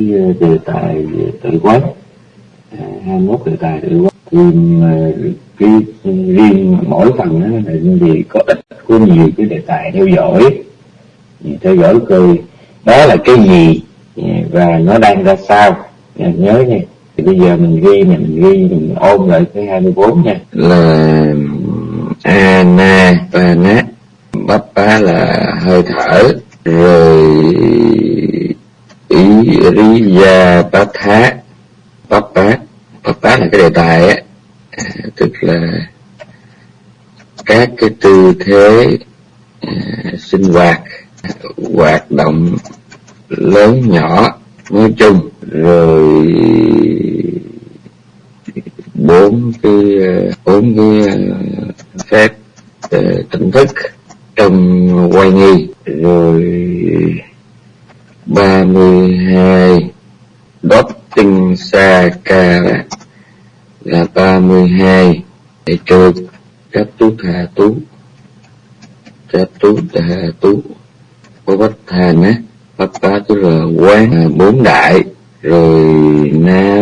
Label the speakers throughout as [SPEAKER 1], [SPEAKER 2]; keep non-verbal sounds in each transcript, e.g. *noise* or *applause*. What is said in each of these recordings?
[SPEAKER 1] cái ờ, đề tài tự quán. À, 21 đề tài tự quán. Thì ờ, cái riêng mỗi phần đó là gì có ít có nhiều cái đề tài theo dõi theo dõi cười đó là cái gì à, và nó đang ra sao. À, nhớ nha thì bây giờ mình ghi mình ghi mình ôm lại cái 24 nha.
[SPEAKER 2] Là à, ana bắp bá là hơi thở rồi ý riya patha bappa bappa là cái đề tài á. À, tức là các cái tư thế à, sinh hoạt hoạt động lớn nhỏ nói chung, rồi bốn cái bốn cái à, phép tỉnh thức trong quay nghi, rồi ba mươi hai đốt tinh sa ca là ba mươi hai để trừ các tú thà tú. Các tú thà tú. Có bách thàn á bách bá tức là quán à, bốn đại. Rồi na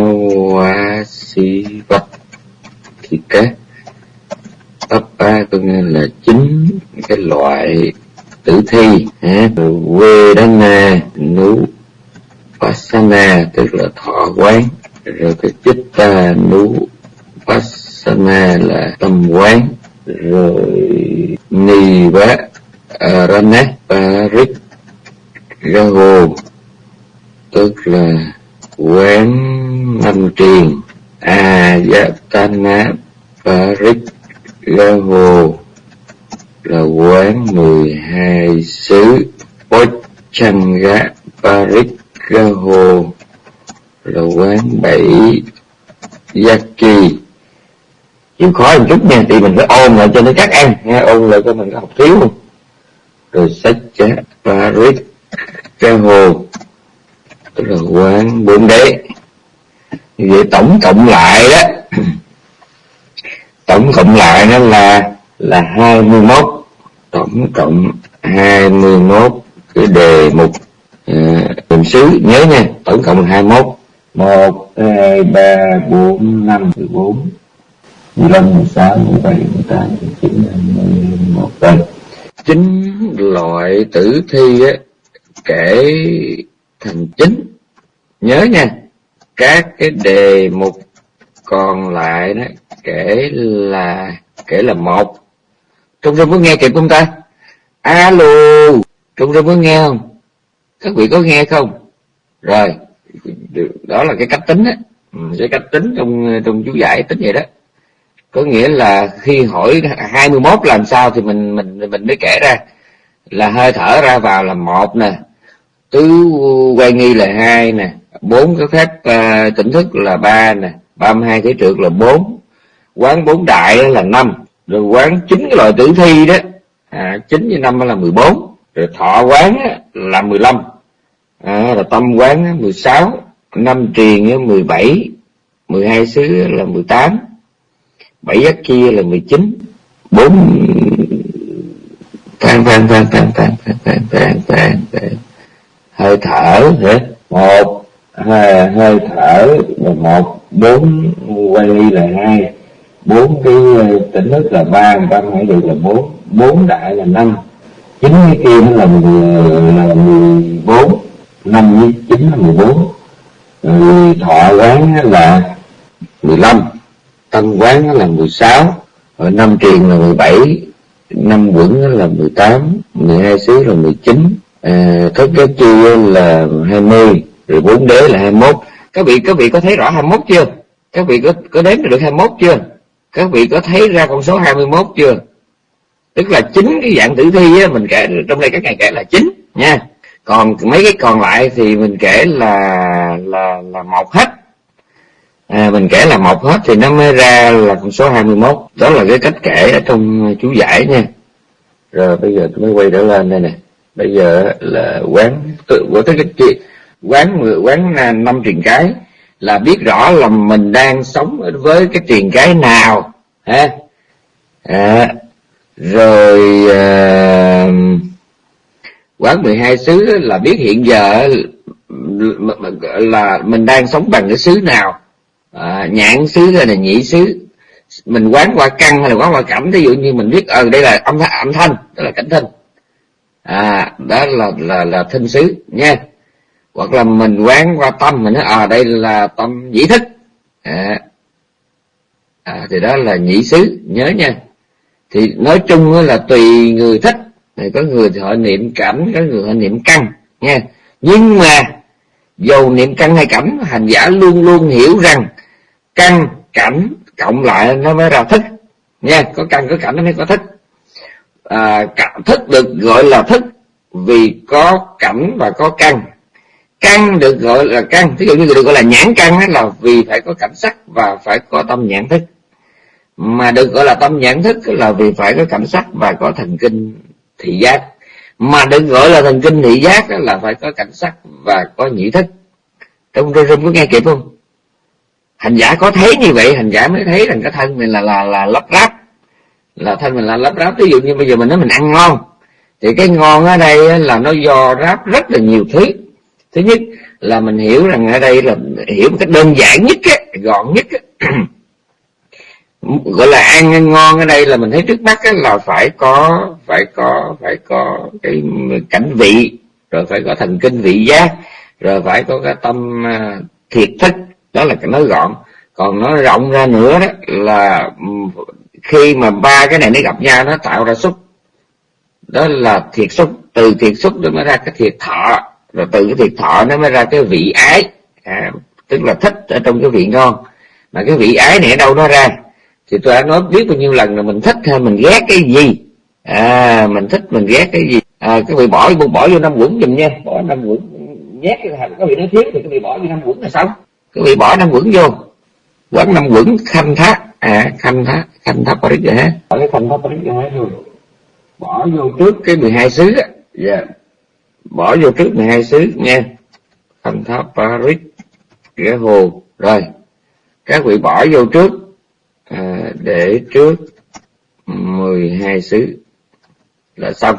[SPEAKER 2] hoa si bắp thì các. Bắp ba có nghĩa là chính cái loại tử thi à, vedana nú vasana tức là thọ quán. Rồi cái chitta nú vasana là tâm quán. Rồi ni bá aranat parik rahu tức là quán năm triền. A à, dạ, parik rahu là quán mười hai xứ Pochanga Parikaho là quán bảy Yaki chịu khó một chút nha, thì mình phải ôn lại cho nó chắc ăn nha, ôn lại cho mình có học thiếu không rồi sách chá Paris Raho tức là quán bốn đế. Như vậy tổng cộng lại đó, *laughs* tổng cộng lại nó là là hai mươi 21 tổng cộng 21 cái đề mục ờ, bình xứ. Nhớ nha tổng cộng 21
[SPEAKER 1] 1 2 3 4 5 14 15 16 17 18 19 20 21 đây.
[SPEAKER 2] Chín loại tử thi á, kể thành chính. Nhớ nha các cái đề mục còn lại đó kể là kể là một trung râm có nghe kịp không ta? Alo trung râm có nghe không? Các vị có nghe không? Rồi đó là cái cách tính á. Ừ, cái cách tính trong trong chú giải tính vậy đó. Có nghĩa là khi hỏi 21 làm sao thì mình mình mình mới kể ra. Là hơi thở ra vào là một nè tứ quay nghi là hai nè bốn cái phép uh, tỉnh thức là ba nè ba mươi hai cái trượt là bốn quán bốn đại là năm rồi quán chính cái loại tử thi đó à, chín với năm là mười bốn rồi thọ quán là mười lăm à, rồi tâm quán mười sáu năm truyền mười bảy mười hai xứ là mười tám bảy giác kia là mười chín bốn tan tan tan tan tan tan tan tan tan hơi thở hả?
[SPEAKER 1] Một hai hơi thở là một bốn quay ly là hai bốn cái ờ, tỉnh nước là ba ba hải được là bốn. Bốn đại là năm. Chín cái kia nó là ờ, là mười bốn. Năm với chín là mười bốn. Ờ, Thọ quán là
[SPEAKER 2] mười lăm. Tâm quán là mười sáu. Năm truyền là mười bảy. Năm quẩn là mười tám. mười hai xứ là mười chín. Thất cái chi là hai mươi. Rồi bốn đế là hai mốt. Các vị các vị có thấy rõ hai mốt chưa? Các vị có có đếm được hai mốt chưa? Các vị có thấy ra con số 21 chưa? Tức là chính cái dạng tử thi á, mình kể trong đây các ngày kể là chín nha. Còn mấy cái còn lại thì mình kể là là là một hết. À, mình kể là một hết thì nó mới ra là con số 21 đó là cái cách kể ở trong chú giải nha. Rồi bây giờ tôi mới quay trở lên đây nè. Bây giờ là quán tự của cái cái quán quán à, năm truyền cái là biết rõ là mình đang sống với cái truyền cái nào ha à, rồi à, quán 12 xứ là biết hiện giờ là mình đang sống bằng cái xứ nào? À, nhãn xứ hay là nhĩ xứ? Mình quán qua căn hay là quán qua cảnh ví dụ như mình biết ờ đây là âm thanh âm thanh đó là cảnh thanh, à đó là là là thinh xứ nha hoặc là mình quán qua tâm mình nói à đây là tâm nhĩ thức. À, à, thì đó là nhĩ xứ nhớ nha. Thì nói chung là tùy người thích. Thì có người thì họ niệm cảnh có người họ niệm căn nha. Nhưng mà dầu niệm căn hay cảnh hành giả luôn luôn hiểu rằng căn cảnh cộng lại nó mới ra thức nha. Có căn có cảnh nó mới có thức. À, thức được gọi là thức vì có cảnh và có căn căn được gọi là căn ví dụ như được gọi là nhãn căn là vì phải có cảnh sắc và phải có tâm nhãn thức. Mà được gọi là tâm nhãn thức là vì phải có cảnh sắc và có thần kinh thị giác. Mà được gọi là thần kinh thị giác là phải có cảnh sắc và có nhĩ thức. Trong rung rung có nghe kịp không? Hành giả có thấy như vậy, hành giả mới thấy rằng cái thân mình là là là lắp ráp. Là thân mình là lắp ráp. Ví dụ như bây giờ mình nói mình ăn ngon, thì cái ngon ở đây là nó do ráp rất là nhiều thứ thứ nhất là mình hiểu rằng ở đây là hiểu một cách đơn giản nhất á, gọn nhất á. gọi là ăn ngon ở đây là mình thấy trước mắt á, là phải có phải có phải có cái cảnh vị rồi phải có thần kinh vị giác rồi phải có cái tâm à, thiệt thích đó là nói gọn còn nó rộng ra nữa đó là ừ, khi mà ba cái này nó gặp nhau nó tạo ra xúc đó là thiệt xúc từ thiệt xúc nó mới ra cái thiệt thọ rồi từ cái thiệt thọ nó mới ra cái vị ái. À, tức là thích ở trong cái vị ngon. Mà cái vị ái này ở đâu nó ra? Thì tôi đã nói biết bao nhiêu lần là mình thích hay mình ghét cái gì? À mình thích mình ghét cái gì? À, cái vị bỏ bỏ vô năm quẩn giùm nha. Bỏ năm quẩn nhét cái cái vị nói thiếu thì cái vị bỏ vô năm quẩn là xong. Cái vị bỏ năm quẩn vô. Quán năm quẩn khanh thác. À khanh thác khanh thác parit rồi ha
[SPEAKER 1] bỏ cái khanh thác parit rồi
[SPEAKER 2] bỏ vô trước cái 12 xứ á. Dạ bỏ vô trước 12 xứ nha thành tháp paris cái hồ rồi các vị bỏ vô trước à, để trước 12 xứ. Là xong.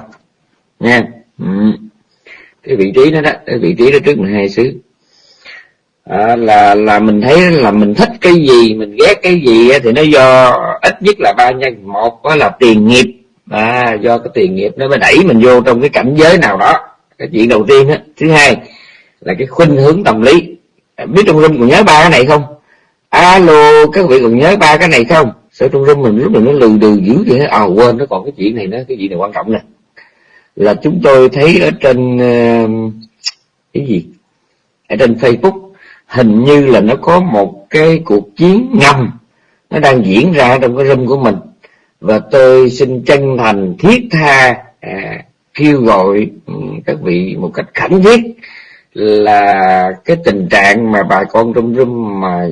[SPEAKER 2] Nha ừ. cái vị trí đó đó cái vị trí đó trước 12 xứ. À, là là mình thấy là mình thích cái gì mình ghét cái gì thì nó do ít nhất là ba nhân. Một đó là tiền nghiệp. À, do cái tiền nghiệp nó mới đẩy mình vô trong cái cảnh giới nào đó cái chuyện đầu tiên á thứ hai là cái khuynh hướng tâm lý. Biết trong rung còn nhớ ba cái này không? Alo các vị còn nhớ ba cái này không? Sợ trong rung mình lúc mình nó lừ đừ dữ vậy? À quên nó còn cái chuyện này nữa cái chuyện này quan trọng nè. Là chúng tôi thấy ở trên cái gì? Ở trên facebook hình như là nó có một cái cuộc chiến ngầm. Nó đang diễn ra trong cái room của mình. Và tôi xin chân thành thiết tha à, kêu gọi ừ, các vị một cách khẩn thiết là cái tình trạng mà bà con trong rung mà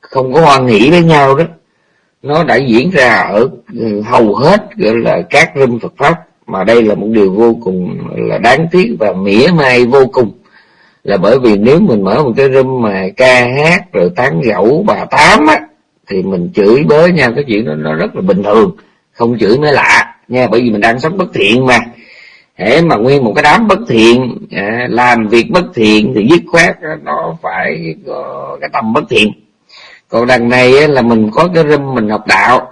[SPEAKER 2] không có hoan hỷ với nhau đó, nó đã diễn ra ở ừ, hầu hết, gọi là, các rung Phật pháp. Mà đây là một điều vô cùng là đáng tiếc và mỉa mai vô cùng, là bởi vì nếu mình mở một cái room mà ca hát rồi tán gẫu bà tám á, thì mình chửi bới nhau, cái chuyện đó nó rất là bình thường, không chửi mới lạ nha bởi vì mình đang sống bất thiện mà. Hễ mà nguyên một cái đám bất thiện à, làm việc bất thiện thì dứt khoát nó phải có cái tâm bất thiện. Còn đằng này là mình có cái râm mình học đạo.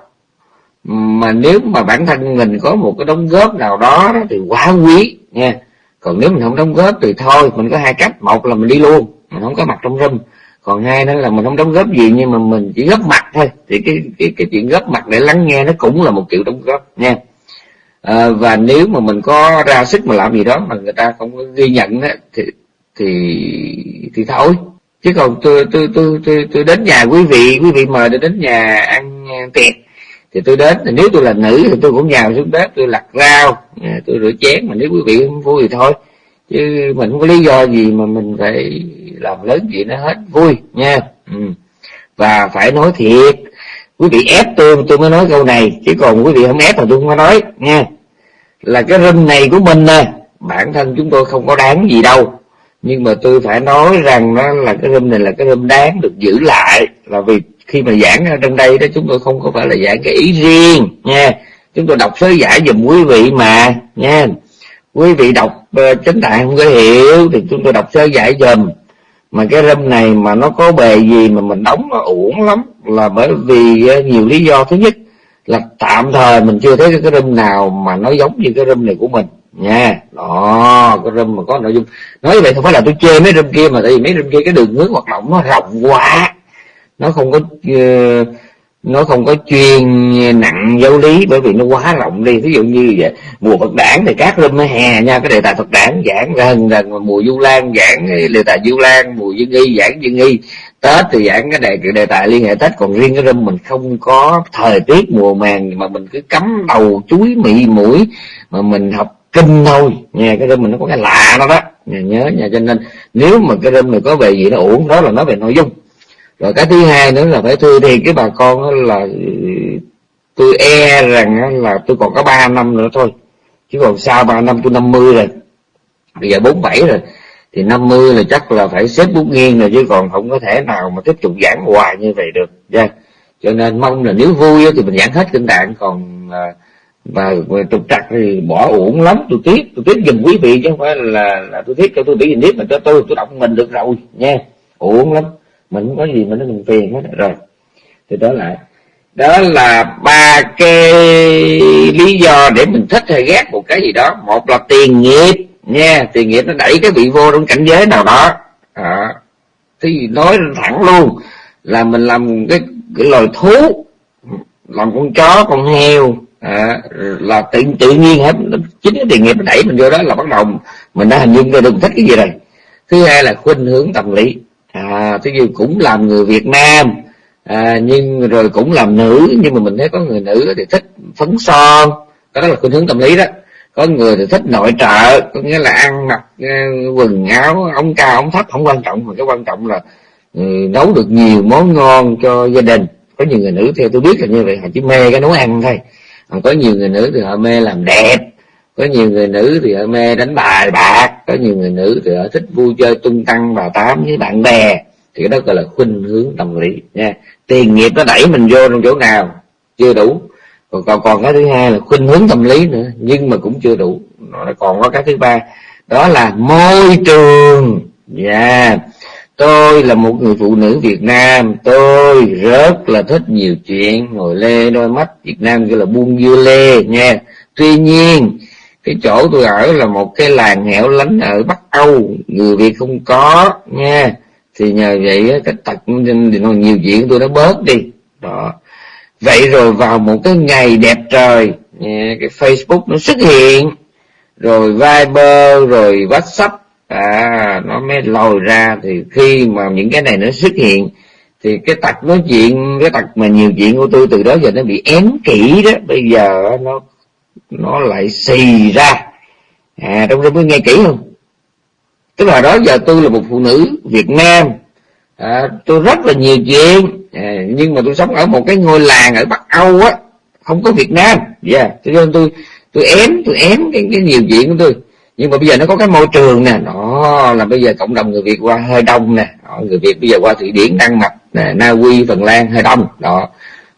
[SPEAKER 2] Mà nếu mà bản thân mình có một cái đóng góp nào đó thì quá quý nha. Còn nếu mình không đóng góp thì thôi mình có hai cách. Một là mình đi luôn mình không có mặt trong râm. còn hai nữa là mình không đóng góp gì nhưng mà mình chỉ góp mặt thôi. Thì cái cái cái chuyện góp mặt để lắng nghe nó cũng là một kiểu đóng góp nha à, và nếu mà mình có ra sức mà làm gì đó mà người ta không có ghi nhận đó, thì thì thì thôi. Chứ còn tôi tôi tôi tôi tôi đến nhà quý vị quý vị mời tôi đến nhà ăn tiệc thì tôi đến. Thì nếu tôi là nữ thì tôi cũng nhào xuống bếp tôi lặt rau à, tôi rửa chén mà nếu quý vị không vui thì thôi. Chứ mình không có lý do gì mà mình phải làm lớn chuyện nó hết. Vui nha. Ừ. và phải nói thiệt quý vị ép tôi tôi mới nói câu này chứ còn quý vị không ép thì tôi không có nói nha là cái râm này của mình nè bản thân chúng tôi không có đáng gì đâu. Nhưng mà tôi phải nói rằng nó là cái râm này là cái râm đáng được giữ lại. Là vì khi mà giảng ở trong đây đó chúng tôi không có phải là giảng cái ý riêng nha chúng tôi đọc sớ giải dùm quý vị mà nha quý vị đọc uh, chánh tạng không có hiểu thì chúng tôi đọc sơ giải dùm mà cái râm này mà nó có bề gì mà mình đóng nó uổng lắm là bởi vì nhiều lý do. Thứ nhất là tạm thời mình chưa thấy cái râm nào mà nó giống như cái râm này của mình. Nha đó cái râm mà có nội dung. Nói như vậy không phải là tôi chê mấy râm kia mà tại vì mấy râm kia cái đường hướng hoạt động nó rộng quá. Nó không có uh, nó không có chuyên nặng giáo lý bởi vì nó quá rộng đi. Ví dụ như vậy, mùa phật đản thì các râm hè nha. Cái đề tài phật đản giảng gần gần mùa du lan giảng, đề tài du lan, mùa dương y giảng dương y. Tết thì giảng cái đề cái đề tài liên hệ tết, còn riêng cái râm mình không có thời tiết mùa màng mà mình cứ cắm đầu chuối mị mũi mà mình học kinh thôi. Nha cái râm mình nó có cái lạ đó đó. Nhớ nha, cho nên nếu mà cái râm này có về gì nó uổng, đó là nói về nội dung rồi cái thứ hai nữa là phải thưa thì cái bà con là tôi e rằng là tôi còn có 3 năm nữa thôi. Chứ còn sau 3 năm tôi 50 rồi bây giờ 47 rồi thì 50 là chắc là phải xếp bút nghiêng rồi chứ còn không có thể nào mà tiếp tục giảng hoài như vậy được yeah. cho nên mong là nếu vui thì mình giảng hết kinh tạng còn và trục trặc thì bỏ uổng lắm. Tôi tiếc tôi tiếc giùm quý vị chứ không phải là, là tôi tiếc cho tôi bị gì tiếp mà cho tôi tôi đọc mình được rồi nha. Uổng lắm mình không có gì mà nó mình phiền hết. Rồi thì đó là đó là ba cái lý do để mình thích hay ghét một cái gì đó. Một là tiền nghiệp nha tiền nghiệp nó đẩy cái vị vô trong cảnh giới nào đó. À, thì nói thẳng luôn là mình làm cái, cái loài thú làm con chó con heo à, là tự tự nhiên hết chính cái tiền nghiệp nó đẩy mình vô đó là bắt đầu mình đã hình dung ra được thích cái gì rồi. Thứ hai là khuynh hướng tâm lý à thế như cũng làm người Việt Nam à, nhưng rồi cũng làm nữ nhưng mà mình thấy có người nữ thì thích phấn son. Đó là khuynh hướng tâm lý đó. Có người thì thích nội trợ có nghĩa là ăn mặc à, quần áo ống cao ống thấp không quan trọng. Mà cái quan trọng là ừ, nấu được nhiều món ngon cho gia đình. Có nhiều người nữ theo tôi biết là như vậy họ chỉ mê cái nấu ăn thôi. Còn có nhiều người nữ thì họ mê làm đẹp. Có nhiều người nữ thì họ mê đánh bài bạc có nhiều người nữ thì họ thích vui chơi tung tăng bà tám với bạn bè. Thì cái đó gọi là khuynh hướng tâm lý nha. Tiền nghiệp nó đẩy mình vô trong chỗ nào? Chưa đủ. Còn còn, còn cái thứ hai là khuynh hướng tâm lý nữa nhưng mà cũng chưa đủ. Nó còn có cái thứ ba đó là môi trường. Dạ. Yeah. tôi là một người phụ nữ việt nam. Tôi rất là thích nhiều chuyện. Ngồi lê đôi mắt việt nam gọi là buông dưa lê nha. Tuy nhiên cái chỗ tôi ở là một cái làng hẻo lánh ở bắc âu, người việt không có, nha. Thì nhờ vậy cái tật thì nó nhiều chuyện tôi nó bớt đi. Đó. Vậy rồi vào một cái ngày đẹp trời cái facebook nó xuất hiện. Rồi viber, rồi whatsapp. À nó mới lòi ra thì khi mà những cái này nó xuất hiện, thì cái tật nói chuyện, cái tật mà nhiều chuyện của tôi từ đó giờ nó bị ém kỹ đó. Bây giờ nó nó lại xì ra. À trong đó mới nghe kỹ không? Tức là đó giờ tôi là một phụ nữ Việt Nam. À, tôi rất là nhiều chuyện. À, nhưng mà tôi sống ở một cái ngôi làng ở Bắc Âu á không có Việt Nam. Dạ yeah. cho nên tôi tôi ém tôi ém cái, cái nhiều chuyện của tôi. Nhưng mà bây giờ nó có cái môi trường nè đó là bây giờ cộng đồng người Việt qua hơi đông nè đó, người Việt bây giờ qua Thụy Điển Đan Mạch nè Na Uy Phần Lan hơi đông đó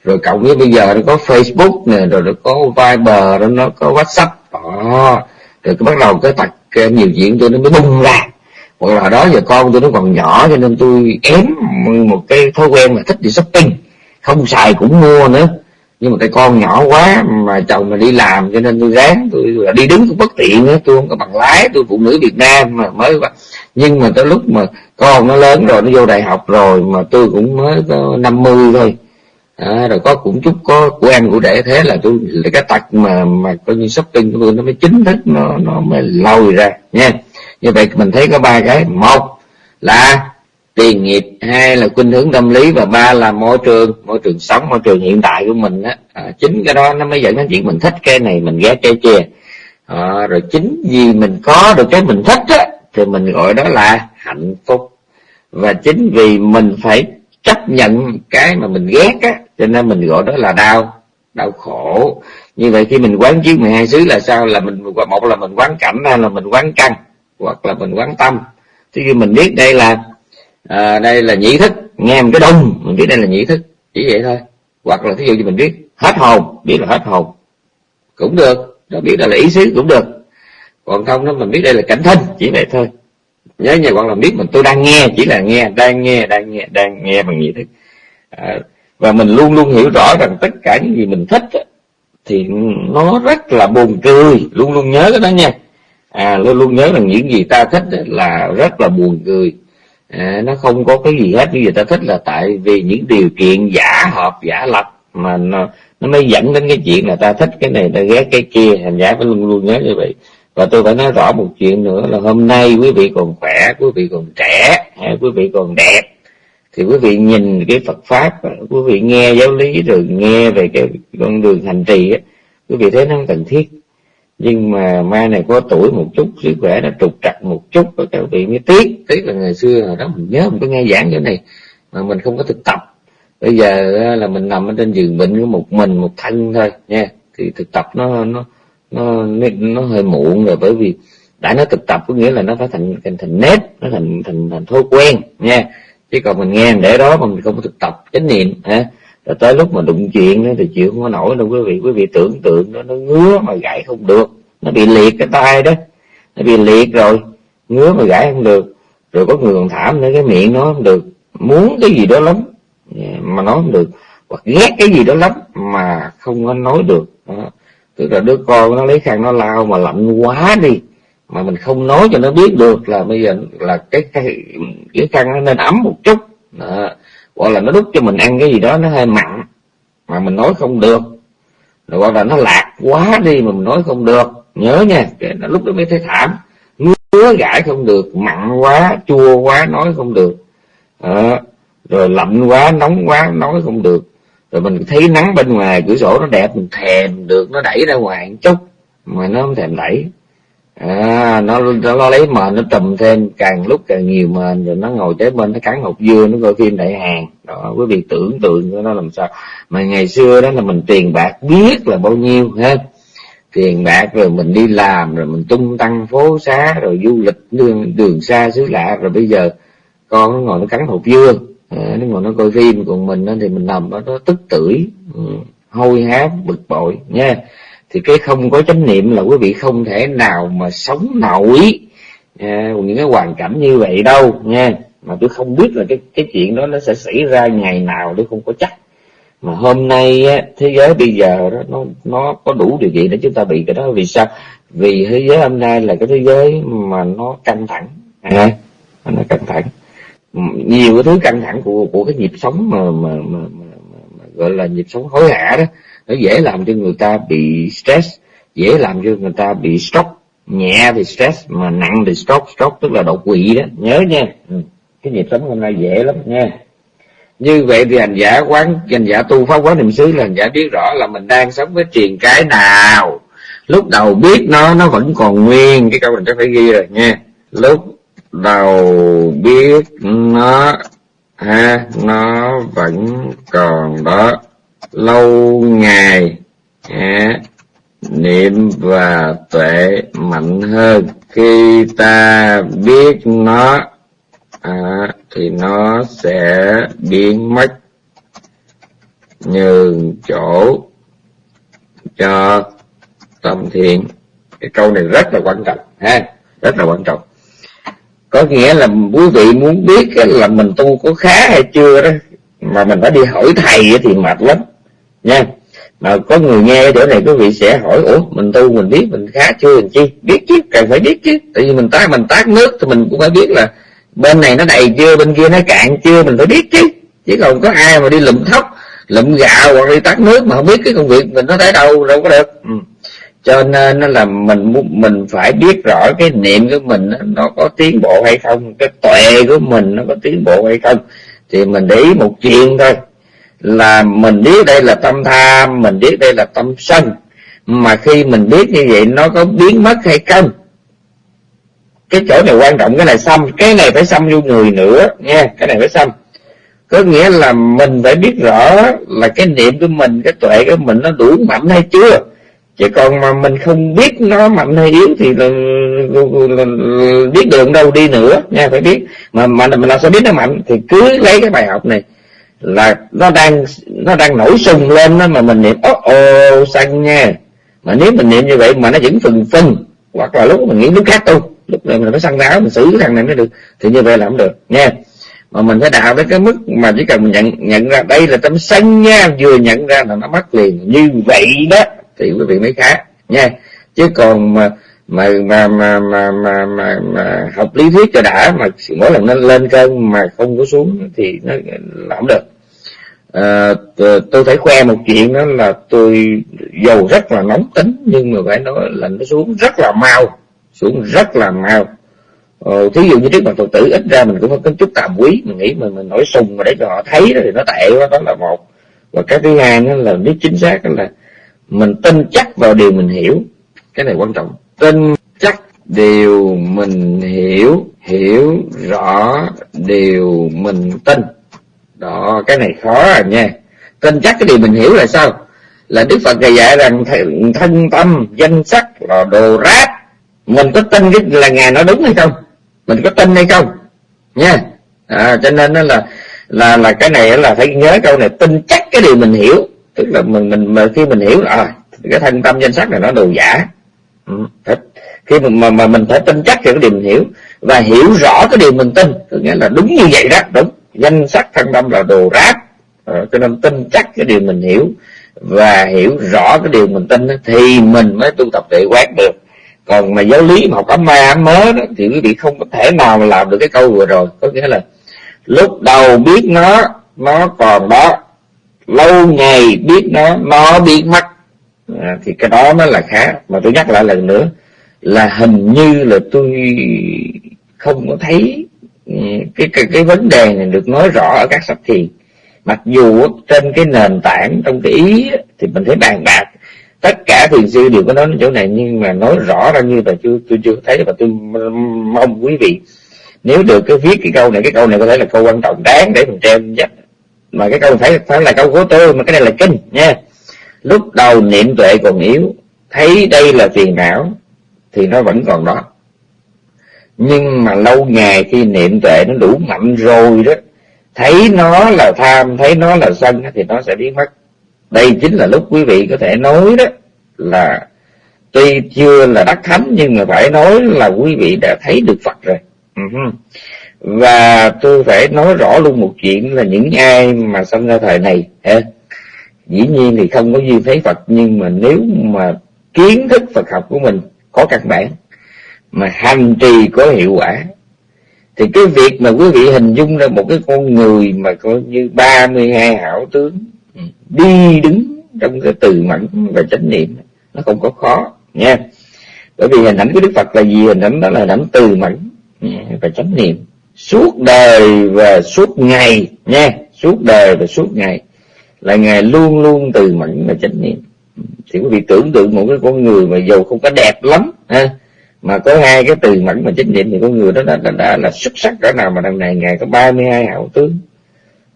[SPEAKER 2] rồi cộng với bây giờ nó có Facebook nè, rồi nó có Viber, rồi nó có WhatsApp. Đó. Rồi bắt đầu cái tật nhiều chuyện tôi nó mới bung ra. Hoặc là đó giờ con tôi nó còn nhỏ cho nên tôi ém một cái thói quen là thích đi shopping. Không xài cũng mua nữa. Nhưng mà cái con nhỏ quá mà chồng mà đi làm cho nên tôi ráng, tôi đi đứng cũng bất tiện nữa, tôi không có bằng lái, tôi phụ nữ Việt Nam mà mới nhưng mà tới lúc mà con nó lớn rồi, nó vô đại học rồi mà tôi cũng mới năm mươi thôi à, rồi có cũng chút có của ăn của để thế là tôi là cái tật mà mà coi như shopping của tôi nó mới chính thức nó nó mới lôi ra nha. Như vậy mình thấy có ba cái. Một là tiền nghiệp hai là khuynh hướng tâm lý và ba là môi trường môi trường sống môi trường hiện tại của mình á. À, chính cái đó nó mới dẫn đến chuyện mình thích cái này mình ghét cái kia. À, rồi chính vì mình có được cái mình thích á thì mình gọi đó là hạnh phúc. Và chính vì mình phải chấp nhận cái mà mình ghét á cho nên mình gọi đó là đau đau khổ. Như vậy khi mình quán chiếu 12 xứ là sao? Là mình một là mình quán cảnh hay là mình quán căn hoặc là mình quán tâm. Thì khi mình biết đây là à, đây là nhĩ thức nghe một cái đông mình biết đây là nhĩ thức chỉ vậy thôi. Hoặc là thí dụ như mình biết hết hồn biết là hết hồn cũng được. Nó biết là, là ý xứ cũng được. Còn không nó mình biết đây là cảnh thân chỉ vậy thôi. Nhớ nhà hoặc là biết mình tôi đang nghe chỉ là nghe đang nghe đang nghe đang nghe bằng nhĩ thức. À, và mình luôn luôn hiểu rõ rằng tất cả những gì mình thích thì nó rất là buồn cười. Luôn luôn nhớ cái đó nha. À luôn luôn nhớ rằng những gì ta thích là rất là buồn cười. À, nó không có cái gì hết. Những gì ta thích là tại vì những điều kiện giả hợp giả lập mà nó, nó mới dẫn đến cái chuyện là ta thích cái này ta ghét cái kia. Thành giả phải luôn luôn nhớ như vậy. Và tôi phải nói rõ một chuyện nữa là hôm nay quý vị còn khỏe quý vị còn trẻ à, quý vị còn đẹp thì quý vị nhìn cái Phật pháp, quý vị nghe giáo lý rồi nghe về cái con đường hành trì á, quý vị thấy nó không cần thiết. Nhưng mà mai này có tuổi một chút, sức khỏe nó trục trặc một chút, các vị mới tiếc. Tiếc là ngày xưa hồi đó mình nhớ mình có nghe giảng chỗ này, mà mình không có thực tập. Bây giờ là mình nằm ở trên giường bệnh với một mình, một thân thôi, nha. Thì thực tập nó nó nó nó hơi muộn rồi, bởi vì đã nói thực tập có nghĩa là nó phải thành thành thành nếp, nó thành thành thành thói quen, nha chứ còn mình nghe để đó mà mình không có thực tập chánh niệm ha rồi tới lúc mà đụng chuyện đó thì chịu không có nổi đâu. Quý vị quý vị tưởng tượng nó nó ngứa mà gãy không được. Nó bị liệt cái tay đó. Nó bị liệt rồi, ngứa mà gãy không được. Rồi có người còn thảm nữa, cái miệng nó không được. Muốn cái gì đó lắm mà nói không được. Hoặc ghét cái gì đó lắm, mà không có nói được. Đó. tức là đứa con nó lấy khăn nó lao mà lạnh quá đi mà mình không nói cho nó biết được là bây giờ là cái cái, cái khăn nó nên ấm một chút. Đó. hoặc là nó đút cho mình ăn cái gì đó nó hơi mặn mà mình nói không được. Rồi hoặc là nó lạc quá đi mà mình nói không được. Nhớ nha cái lúc đó mới thấy thảm. Ngứa gãi không được mặn quá chua quá nói không được. Đó. rồi lạnh quá nóng quá nói không được. Rồi mình thấy nắng bên ngoài cửa sổ nó đẹp mình thèm được nó đẩy ra ngoài một chút. Mà nó không thèm đẩy à, nó, nó lấy mền nó trùm thêm càng lúc càng nhiều mền rồi nó ngồi kế bên nó cắn hột dưa nó coi phim đại hàng. Đó quý vị tưởng tượng của nó làm sao. Mà ngày xưa đó là mình tiền bạc biết là bao nhiêu hết tiền bạc rồi mình đi làm rồi mình tung tăng phố xá rồi du lịch đường đường xa xứ lạ rồi bây giờ con nó ngồi nó cắn hột dưa à, nó ngồi nó coi phim còn mình đó thì mình nằm đó nó tức tưởi ừ, hôi hám bực bội nha thì cái không có chánh niệm là quý vị không thể nào mà sống nổi à, những cái hoàn cảnh như vậy đâu nha mà tôi không biết là cái cái chuyện đó nó sẽ xảy ra ngày nào tôi không có chắc. Mà hôm nay á, thế giới bây giờ đó nó nó có đủ điều kiện để chúng ta bị cái đó. Vì sao? Vì thế giới hôm nay là cái thế giới mà nó căng thẳng à, nó căng thẳng. Nhiều cái thứ căng thẳng của của cái nhịp sống mà mà, mà, mà, mà, mà gọi là nhịp sống hối hả đó nó dễ làm cho người ta bị stress, dễ làm cho người ta bị stroke, nhẹ thì stress mà nặng thì stroke. Stroke tức là đột quỵ đó. Nhớ nha. Ừ, cái nhịp sống hôm nay dễ lắm nha. Như vậy thì hành giả quán, hành giả tu pháp quán niệm xứ là hành giả biết rõ là mình đang sống với truyền cái nào. Lúc đầu biết nó nó vẫn còn nguyên. Cái câu này chắc phải ghi rồi nha. Lúc đầu biết nó, ha, nó vẫn còn đó lâu ngày à, niệm và tuệ mạnh hơn. Khi ta biết nó à, thì nó sẽ biến mất nhường chỗ cho tâm thiện. Cái câu này rất là quan trọng ha? Rất là quan trọng. Có nghĩa là quý vị muốn biết là mình tu có khá hay chưa đó mà mình phải đi hỏi thầy thì mệt lắm nha. Mà có người nghe chỗ này, quý vị sẽ hỏi, ủa, mình tu mình biết, mình khá chưa mình chi? Biết chứ, cần phải biết chứ. Tại vì mình tác mình tác nước thì mình cũng phải biết là bên này nó đầy chưa, bên kia nó cạn chưa, mình phải biết chứ. Chứ còn có ai mà đi lụm thóc, lụm gạo hoặc đi tắt nước mà không biết cái công việc mình nó tới đâu đâu có được. Ừ. cho nên nó là mình mình phải biết rõ cái niệm của mình nó có tiến bộ hay không, cái tuệ của mình nó có tiến bộ hay không, thì mình để ý một chuyện thôi là mình biết đây là tâm tham mình biết đây là tâm sân. Mà khi mình biết như vậy nó có biến mất hay không? Cái chỗ này quan trọng cái này xăm cái này phải xăm vô người nữa nha cái này phải xăm. Có nghĩa là mình phải biết rõ là cái niệm của mình cái tuệ của mình nó đủ mạnh hay chưa? Chứ còn mà mình không biết nó mạnh hay yếu thì là, là, là biết đường đâu đi nữa nha phải biết. Mà mà mình làm sao biết nó mạnh thì cứ lấy cái bài học này là nó đang nó đang nổi sùng lên đó mà mình niệm ố ồ xanh nha. Mà nếu mình niệm như vậy mà nó vẫn phừng phừng hoặc là lúc mình nghĩ lúc khác tu lúc này mình phải săn ráo mình xử cái thằng này mới được thì như vậy là không được nha mà mình phải đạo đến cái mức mà chỉ cần mình nhận nhận ra đây là tâm sân nha vừa nhận ra là nó mất liền. Như vậy đó thì quý vị mới khá nha chứ còn mà mà mà mà mà mà, mà, mà học lý thuyết cho đã mà mỗi lần nó lên cơn mà không có xuống thì nó làm không được à, tôi phải khoe một chuyện đó là tôi dầu rất là nóng tính nhưng mà phải nói là nó xuống rất là mau xuống rất là mau. Ờ, thí dụ như trước mặt phật tử ít ra mình cũng có chút tạm quý mình nghĩ mình mình nổi sùng mà để cho họ thấy đó thì nó tệ quá đó là một. Và cái thứ hai đó là biết chính xác là mình tin chắc vào điều mình hiểu cái này quan trọng. Tin chắc điều mình hiểu hiểu rõ điều mình tin đó cái này khó à nha. Tin chắc cái điều mình hiểu là sao? Là đức phật dạy rằng thân tâm danh sắc là đồ rác. Mình có tin cái là ngài nói đúng hay không? Mình có tin hay không? Nha. À, cho nên đó là là là cái này là phải nhớ câu này. Tin chắc cái điều mình hiểu. Tức là mình mình mà khi mình hiểu là à, cái thân tâm danh sắc là nó đồ giả. Ừ, khi mà, mà mà mình phải tin chắc cái điều mình hiểu và hiểu rõ cái điều mình tin có nghĩa là đúng như vậy đó đúng danh sắc thân tâm là đồ rác. À, cho nên tin chắc cái điều mình hiểu và hiểu rõ cái điều mình tin thì mình mới tu tập tuệ quán được. Còn mà giáo lý mà học ấm ma ấm mớ đó thì quý vị không có thể nào mà làm được cái câu vừa rồi. Có nghĩa là lúc đầu biết nó nó còn đó. Lâu ngày biết nó nó biết mất à, thì cái đó mới là khá. Mà tôi nhắc lại lần nữa là hình như là tôi không có thấy cái cái, cái vấn đề này được nói rõ ở các sách thiền mặc dù trên cái nền tảng trong cái ý thì mình thấy bàn bạc. Tất cả thiền sư đều có nói đến chỗ này nhưng mà nói rõ ra như là chưa tôi chưa thấy. Và tôi mong quý vị nếu được cái viết cái câu này cái câu này có thể là câu quan trọng đáng để mình treo dắt mà cái câu phải phải là câu của tôi mà cái này là kinh nha. Lúc đầu niệm tuệ còn yếu thấy đây là phiền não thì nó vẫn còn đó nhưng mà lâu ngày khi niệm tuệ nó đủ mạnh rồi đó, thấy nó là tham, thấy nó là sân thì nó sẽ biến mất. Đây chính là lúc quý vị có thể nói đó là tuy chưa là đắc thánh, nhưng mà phải nói là quý vị đã thấy được Phật rồi. Và tôi phải nói rõ luôn một chuyện là những ai mà sinh ra thời này dĩ nhiên thì không có duyên thấy Phật, nhưng mà nếu mà kiến thức Phật học của mình có căn bản mà hành trì có hiệu quả. Thì cái việc mà quý vị hình dung ra một cái con người mà coi như 32 hảo tướng đi đứng trong cái từ mẫn và chánh niệm, nó không có khó, nha. Bởi vì hình ảnh của đức phật là gì? Hình ảnh đó là hình ảnh từ mẫn và chánh niệm. Suốt đời và suốt ngày, nha, suốt đời và suốt ngày là ngài luôn luôn từ mẫn và chánh niệm. Thì quý vị tưởng tượng một cái con người mà dù không có đẹp lắm, ha mà có hai cái từ mẫn mà chánh niệm thì con người đó đã, đã, đã là xuất sắc cỡ nào mà đằng này ngài có 32 hậu tướng.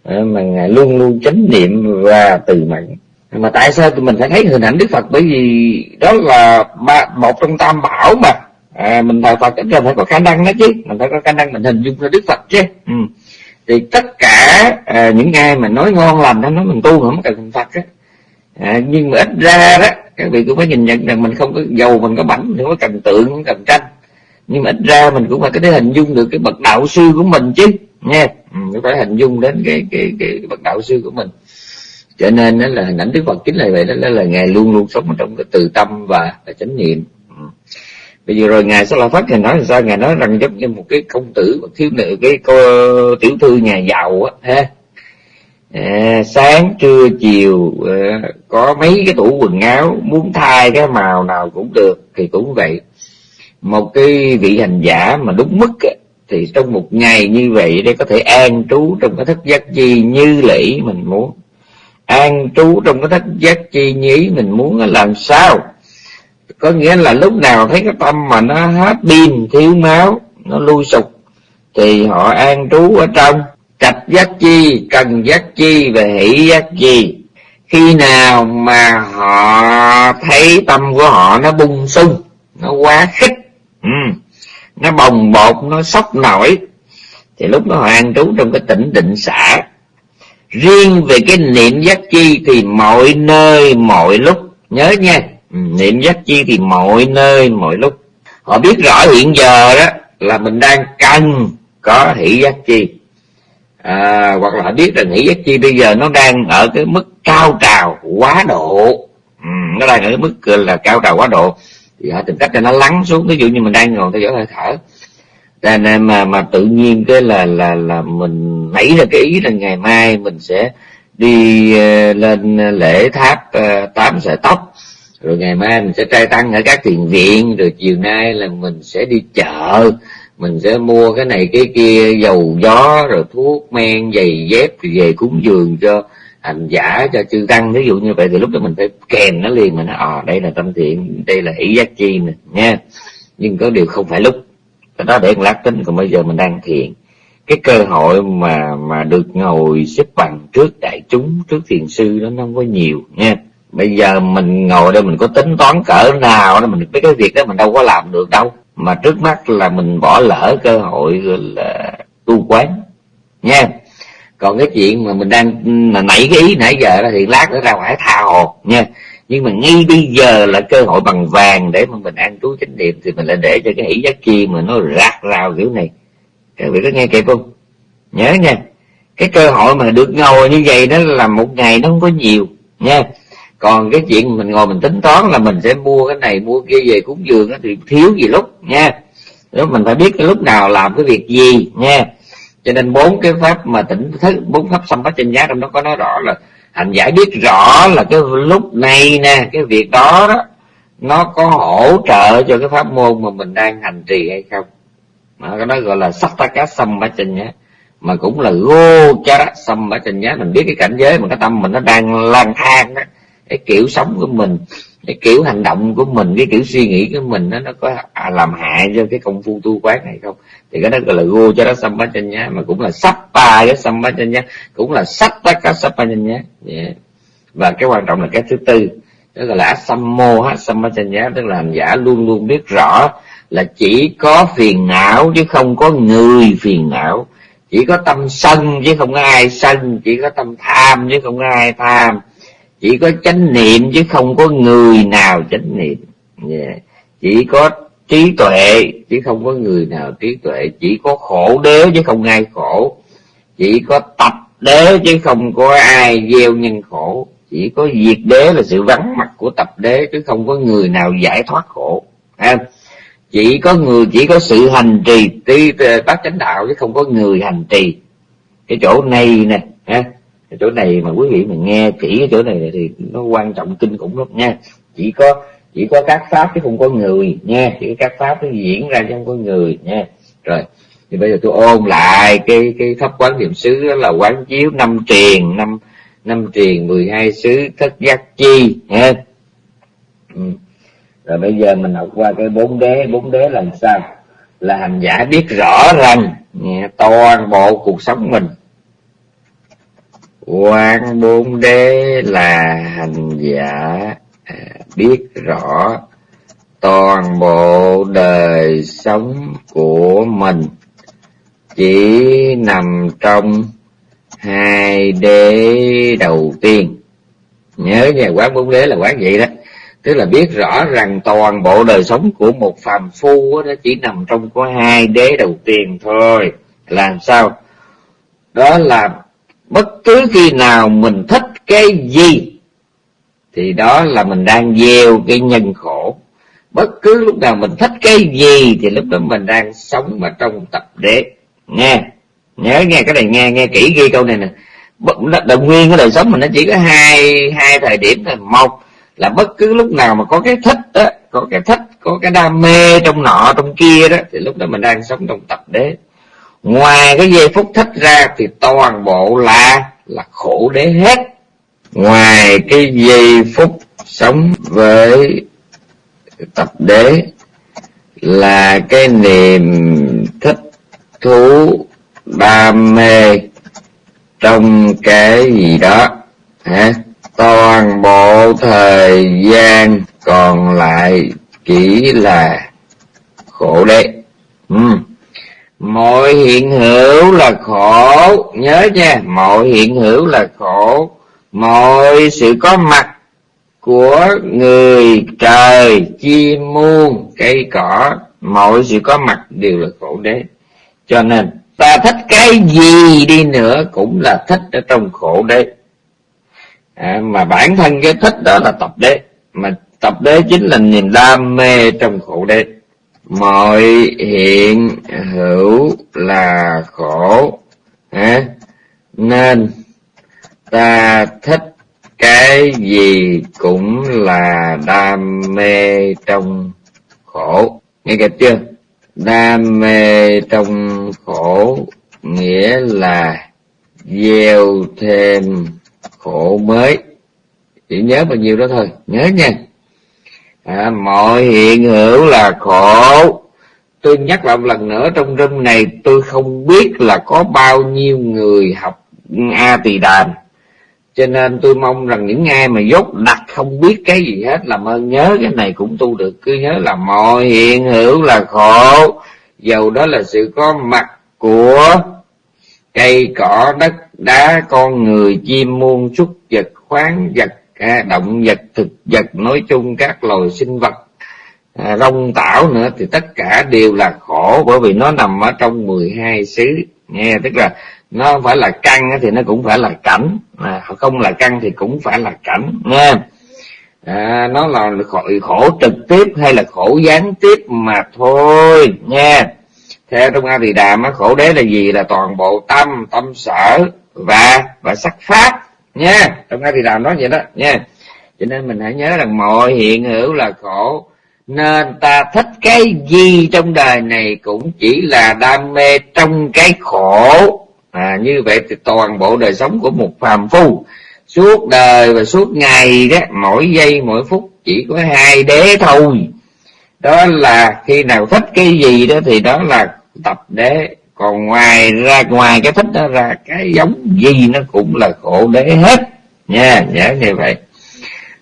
[SPEAKER 2] Ờ, mà ngài luôn luôn chánh niệm và từ mẫn. Mà tại sao tụi mình phải thấy hình ảnh đức phật? Bởi vì đó là ba, một trong tam bảo mà. À, mình thờ phật ít ra phải có khả năng đó chứ. Mình phải có khả năng mình hình dung ra đức phật chứ. Ừ. thì tất cả à, những ai mà nói ngon lành nó nói mình tu mà không cần phật á à, nhưng mà ít ra đó các vị cũng phải nhìn nhận rằng mình không có giàu mình có bảnh mình không có cần tượng không cần tranh. Nhưng mà ít ra mình cũng phải có thể hình dung được cái bậc đạo sư của mình chứ nha ừ, phải hình dung đến cái cái cái, cái bậc đạo sư của mình. Cho nên đó là hình ảnh đức phật chính là vậy đó, đó là ngài luôn luôn sống trong cái từ tâm và, và chánh niệm. Ừ. bây giờ rồi ngài sẽ la phát ngài nói là sao? Ngài nói rằng giống như một cái công tử một thiếu nữ cái cô tiểu thư nhà giàu á ha à, sáng trưa chiều à, có mấy cái tủ quần áo muốn thay cái màu nào cũng được thì cũng vậy. Một cái vị hành giả mà đúng mức á, thì trong một ngày như vậy để có thể an trú trong cái thất giác chi như lễ mình muốn. An trú trong cái thất giác chi như ý mình muốn làm sao? Có nghĩa là lúc nào thấy cái tâm mà nó hết pin thiếu máu nó lui sụp thì họ an trú ở trong trạch giác chi, cần giác chi và hỷ giác chi. Khi nào mà họ thấy tâm của họ nó bung sung, nó quá khích ừ nó bồng bột, nó sốc nổi, thì lúc đó họ an trú trong cái tỉnh định xả. Riêng về cái niệm giác chi thì mọi nơi, mọi lúc, nhớ nha ừ, niệm giác chi thì mọi nơi, mọi lúc. Họ biết rõ hiện giờ đó là mình đang cần có hỷ giác chi à, hoặc là họ biết rằng nghĩ giác chi bây giờ nó đang ở cái mức cao trào quá độ. Ừ, nó đang ở cái mức là cao trào quá độ. Thì họ tìm cách cho nó lắng xuống. Ví dụ như mình đang ngồi theo dõi hơi thở. Cho nên mà mà tự nhiên cái là là là mình nảy ra cái ý là ngày mai mình sẽ đi uh, lên lễ tháp uh, tám sợi tóc. Rồi ngày mai mình sẽ trai tăng ở các thiền viện. Rồi chiều nay là mình sẽ đi chợ mình sẽ mua cái này, cái kia, dầu gió, rồi thuốc men, giày dép, thì về cúng dường cho hành giả, cho chư tăng. Ví dụ như vậy thì lúc đó mình phải kèm nó liền mình nói à ờ, đây là tâm thiện, đây là ý giác chi nè, nha. Nhưng có điều không phải lúc. Cái đó để lát tính, còn bây giờ mình đang thiện cái cơ hội mà mà được ngồi xếp bằng trước đại chúng, trước thiền sư đó, nó không có nhiều, nha. Bây giờ mình ngồi đây mình có tính toán cỡ nào đó, mình biết cái việc đó mình đâu có làm được đâu mà trước mắt là mình bỏ lỡ cơ hội là tu quán. Nha. Còn cái chuyện mà mình đang là nảy cái ý nãy giờ đó thì lát nữa ra ngoài tha hồ. Nha. Nhưng mà ngay bây giờ là cơ hội bằng vàng để mà mình ăn trú chánh niệm thì mình lại để cho cái hỷ giác chi mà nó rạc rào kiểu này. Các vị có nghe kịp không? Nhớ nha. Cái cơ hội mà được ngồi như vậy đó là một ngày nó không có nhiều. Nha còn cái chuyện mình ngồi mình tính toán là mình sẽ mua cái này, mua kia, về cúng dường thì thiếu gì lúc, nha. Nếu mình phải biết cái lúc nào làm cái việc gì, nha. Cho nên bốn cái pháp mà tỉnh thức, bốn pháp xâm bát chân giá trong đó có nói rõ là hành giả biết rõ là cái lúc này nè, cái việc đó đó, nó có hỗ trợ cho cái pháp môn mà mình đang hành trì hay không. Mà cái đó gọi là sắc ta cá xâm bát chân nhá mà cũng là gô cha xâm bát chân nhá mình biết cái cảnh giới mà cái tâm mình nó đang lang thang đó cái kiểu sống của mình cái kiểu hành động của mình cái kiểu suy nghĩ của mình nó nó có à, làm hại cho cái công phu tu quán này không? Thì cái đó gọi là go cho nó xâm bá chân nhá mà cũng là sắp ba cái xâm bá chân nhá cũng là sắp tất cả sắp bá chân nhá yeah. và cái quan trọng là cái thứ tư đó gọi là xâm mô ha xâm bá chân nhá tức là hành giả luôn luôn biết rõ là chỉ có phiền não chứ không có người phiền não. Chỉ có tâm sân chứ không có ai sân chỉ có tâm tham chứ không có ai tham chỉ có chánh niệm chứ không có người nào chánh niệm. Yeah. chỉ có trí tuệ chứ không có người nào trí tuệ. Chỉ có khổ đế chứ không ai khổ. Chỉ có tập đế chứ không có ai gieo nhân khổ. Chỉ có diệt đế là sự vắng mặt của tập đế chứ không có người nào giải thoát khổ. À, chỉ có người chỉ có sự hành trì tí bác chánh đạo chứ không có người hành trì. Cái chỗ này nè chỗ này mà quý vị mà nghe kỹ cái chỗ này thì nó quan trọng, kinh khủng lắm nha. Chỉ có chỉ có các pháp chứ không có người nha. Chỉ có các pháp nó diễn ra chứ không có người nha. Rồi, thì bây giờ tôi ôn lại cái cái pháp quán niệm xứ đó là quán chiếu năm triền, năm năm triền mười hai xứ thất giác chi nha. Ừ. rồi bây giờ mình học qua cái bốn đế. Bốn đế làm sao? Là hành giả biết rõ rằng toàn bộ cuộc sống mình quan bốn đế là hành giả à, biết rõ toàn bộ đời sống của mình. Chỉ nằm trong hai đế đầu tiên. Nhớ nha quán bốn đế là quán vậy đó. Tức là biết rõ rằng toàn bộ đời sống của một phàm phu đó chỉ nằm trong có hai đế đầu tiên thôi. Làm sao? Đó là bất cứ khi nào mình thích cái gì, thì đó là mình đang gieo cái nhân khổ. Bất cứ lúc nào mình thích cái gì, thì lúc đó mình đang sống ở trong tập đế. Nghe, nhớ, nghe cái này, nghe nghe kỹ ghi câu này nè. Đồng nguyên cái đời sống mình nó chỉ có hai hai thời điểm thôi. Một là bất cứ lúc nào mà có cái thích đó, có cái thích, có cái đam mê trong nọ, trong kia đó, thì lúc đó mình đang sống trong tập đế ngoài cái giây phút thích ra thì toàn bộ là là khổ đế hết. Ngoài cái giây phút sống với tập đế là cái niềm thích thú, đam mê trong cái gì đó, hả? Toàn bộ thời gian còn lại chỉ là khổ đế. Ừ mọi hiện hữu là khổ. Nhớ nha mọi hiện hữu là khổ. Mọi sự có mặt của người trời chim muôn cây cỏ mọi sự có mặt đều là khổ đế. Cho nên ta thích cái gì đi nữa cũng là thích ở trong khổ đế. À, mà bản thân cái thích đó là tập đế. Mà tập đế chính là niềm đam mê trong khổ đế mọi hiện hữu là khổ à, nên ta thích cái gì cũng là đam mê trong khổ. Nghe kịp chưa? Đam mê trong khổ nghĩa là gieo thêm khổ mới. Chỉ nhớ bao nhiêu đó thôi nhớ nha à, mọi hiện hữu là khổ. Tôi nhắc lại một lần nữa trong râm này tôi không biết là có bao nhiêu người học a tỳ đàm. Cho nên tôi mong rằng những ai mà dốt đặt không biết cái gì hết làm ơn nhớ cái này cũng tu được. Cứ nhớ là mọi hiện hữu là khổ. Dầu đó là sự có mặt của cây cỏ đất đá con người chim muôn súc vật khoáng vật à, động vật thực vật nói chung các loài sinh vật à, rong tảo nữa thì tất cả đều là khổ bởi vì nó nằm ở trong 12 xứ. Nghe tức là nó không phải là căn thì nó cũng phải là cảnh. Mà không là căn thì cũng phải là cảnh nghe à, nó là khổ, khổ trực tiếp hay là khổ gián tiếp mà thôi nghe theo trong a thì đàm á khổ đế là gì? Là toàn bộ tâm tâm sở và và sắc pháp nha trong ngay thì đàm nói vậy đó. Nha cho nên mình hãy nhớ rằng mọi hiện hữu là khổ. Nên ta thích cái gì trong đời này cũng chỉ là đam mê trong cái khổ. À, như vậy thì toàn bộ đời sống của một phàm phu suốt đời và suốt ngày đó mỗi giây mỗi phút chỉ có hai đế thôi. Đó là khi nào thích cái gì đó thì đó là tập đế còn ngoài ra ngoài cái thích đó ra cái giống gì nó cũng là khổ đế hết. Nha nhớ như vậy.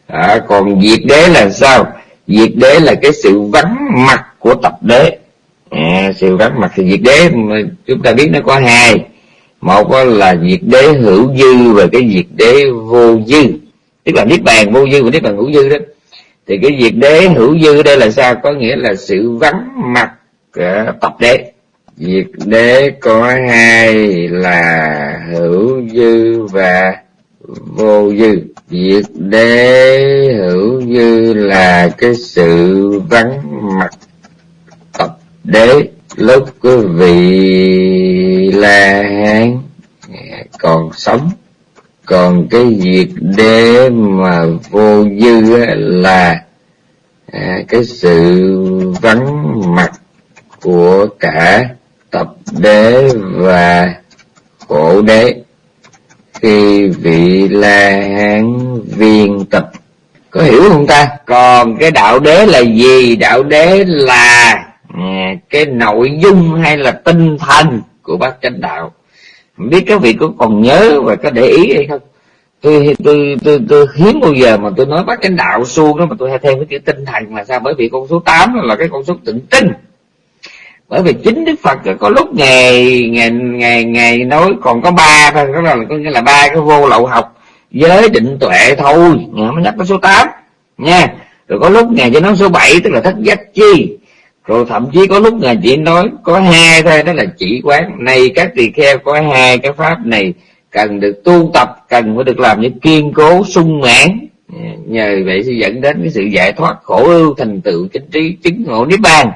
[SPEAKER 2] À, còn diệt đế là sao? Diệt đế là cái sự vắng mặt của tập đế. À, sự vắng mặt thì diệt đế mà chúng ta biết nó có hai. Một là diệt đế hữu dư và cái diệt đế vô dư. Tức là niết bàn vô dư và niết bàn hữu dư đó. Thì cái diệt đế hữu dư đây là sao? Có nghĩa là sự vắng mặt à, tập đế diệt đế có hai là hữu dư và vô dư. Diệt đế hữu dư là cái sự vắng mặt tập đế. Lúc quý vị la hán, còn sống, còn cái việc đế mà vô dư là à, cái sự vắng mặt của cả đế và khổ đế. Khi vị la hán viên tập có hiểu không ta? Còn cái đạo đế là gì? Đạo đế là à, cái nội dung hay là tinh thần của bác chánh đạo. Không biết các vị có còn nhớ và có để ý hay không? Tôi tôi tôi, tôi hiếm bao giờ mà tôi nói bác chánh đạo suông đó mà tôi hay thêm cái chữ tinh thần là sao? Bởi vì con số 8 là cái con số tịnh tinh bởi vì chính đức phật có lúc ngày ngày ngày ngày nói còn có ba thôi đó là có nghĩa là ba cái vô lậu học, giới định tuệ thôi. Mới nhắc tới số 8 nha. Rồi có lúc ngày chỉ nói số 7 tức là thất giác chi. Rồi thậm chí có lúc ngài chỉ nói có hai thôi, đó là chỉ quán. Này các tỳ kheo có hai cái pháp này, cần được tu tập, cần phải được làm những kiên cố, sung mãn. Nhờ vậy sẽ dẫn đến cái sự giải thoát khổ ưu thành tựu chính trí chứng ngộ niết bàn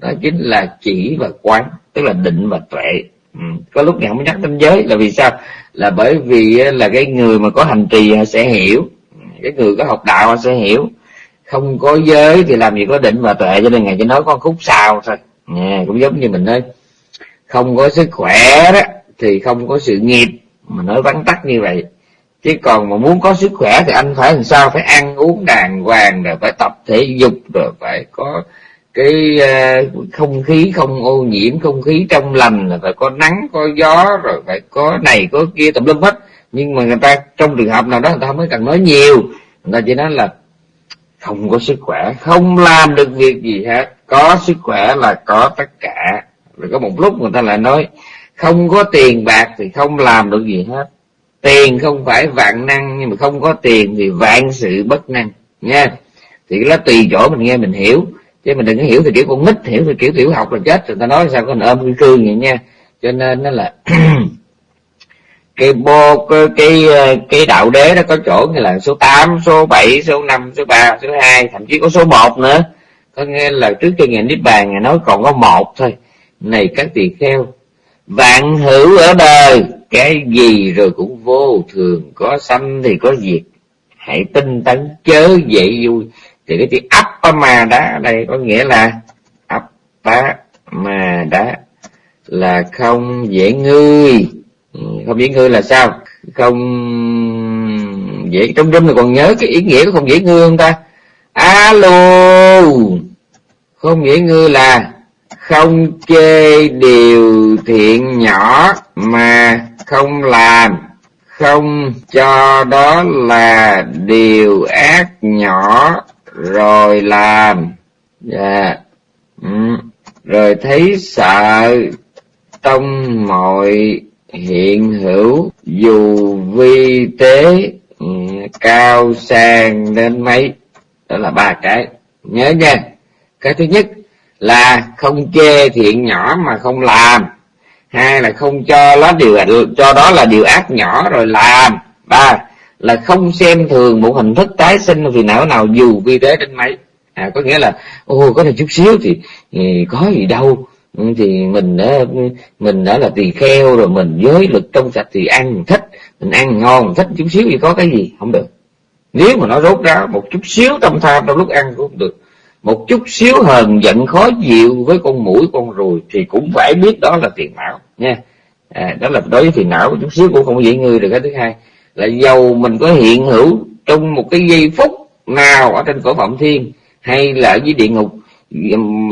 [SPEAKER 2] đó chính là chỉ và quán tức là định và tuệ. Ừ. có lúc ngày không nhắc đến giới là vì sao? Là bởi vì là cái người mà có hành trì sẽ hiểu. Ừ, cái người có học đạo sẽ hiểu. Không có giới thì làm gì có định và tuệ cho nên ngày chỉ nói con khúc sao thôi. À, cũng giống như mình nói không có sức khỏe đó thì không có sự nghiệp. Mà nói vắn tắt như vậy chứ còn mà muốn có sức khỏe thì anh phải làm sao? Phải ăn uống đàng hoàng rồi phải tập thể dục rồi phải có cái uh, không khí không ô nhiễm không khí trong lành là phải có nắng có gió rồi phải có này có kia tùm lum hết. Nhưng mà người ta trong trường hợp nào đó người ta mới cần nói nhiều. Người ta chỉ nói là không có sức khỏe không làm được việc gì hết. Có sức khỏe là có tất cả. Rồi có một lúc người ta lại nói không có tiền bạc thì không làm được gì hết. Tiền không phải vạn năng nhưng mà không có tiền thì vạn sự bất năng. Nha. Thì nó tùy chỗ mình nghe mình hiểu chứ mình đừng có hiểu thì kiểu con nít hiểu thì kiểu tiểu học là chết. Rồi ta nói sao có ôm cái cương vậy nha. Cho nên nó là *clears throat* cái bô cái, cái cái đạo đế nó có chỗ như là số 8, số 7, số 5, số 3, số 2 thậm chí có số 1 nữa. Có nghe là trước khi ngày niết bàn ngài nói còn có một thôi. Này các tỳ kheo vạn hữu ở đời cái gì rồi cũng vô thường có sanh thì có diệt. Hãy tinh tấn chớ dậy vui thì cái chữ Appama mà đá đây có nghĩa là Appama mà đá là không dễ ngươi ừ, không dễ ngươi là sao? Không dễ, trong đêm này còn nhớ cái ý nghĩa của không dễ ngươi không ta? Alo! Không dễ ngươi là không chê điều thiện nhỏ mà không làm. Không cho đó là điều ác nhỏ rồi làm. Yeah. ừ. rồi thấy sợ trong mọi hiện hữu dù vi tế ừ, cao sang đến mấy. Đó là ba cái. Nhớ nha. Cái thứ nhất là không chê thiện nhỏ mà không làm. Hai là không cho nó điều cho đó là điều ác nhỏ rồi làm. Ba là không xem thường một hình thức tái sinh vì não nào dù vi tế đến mấy à có nghĩa là ô có thể chút xíu thì, thì có gì đâu. Ừ, thì mình đã mình đã là tỳ kheo rồi mình giới lực trong sạch thì ăn thích mình ăn ngon thích chút xíu thì có cái gì? Không được. Nếu mà nó rốt ráo một chút xíu tâm tham trong lúc ăn cũng không được. Một chút xíu hờn giận khó chịu với con mũi con ruồi thì cũng phải biết đó là tiền não nha. À, đó là đối với phiền não chút xíu cũng không dễ ngươi được cái thứ hai là dầu mình có hiện hữu trong một cái giây phút nào ở trên cõi phạm thiên hay là ở dưới địa ngục.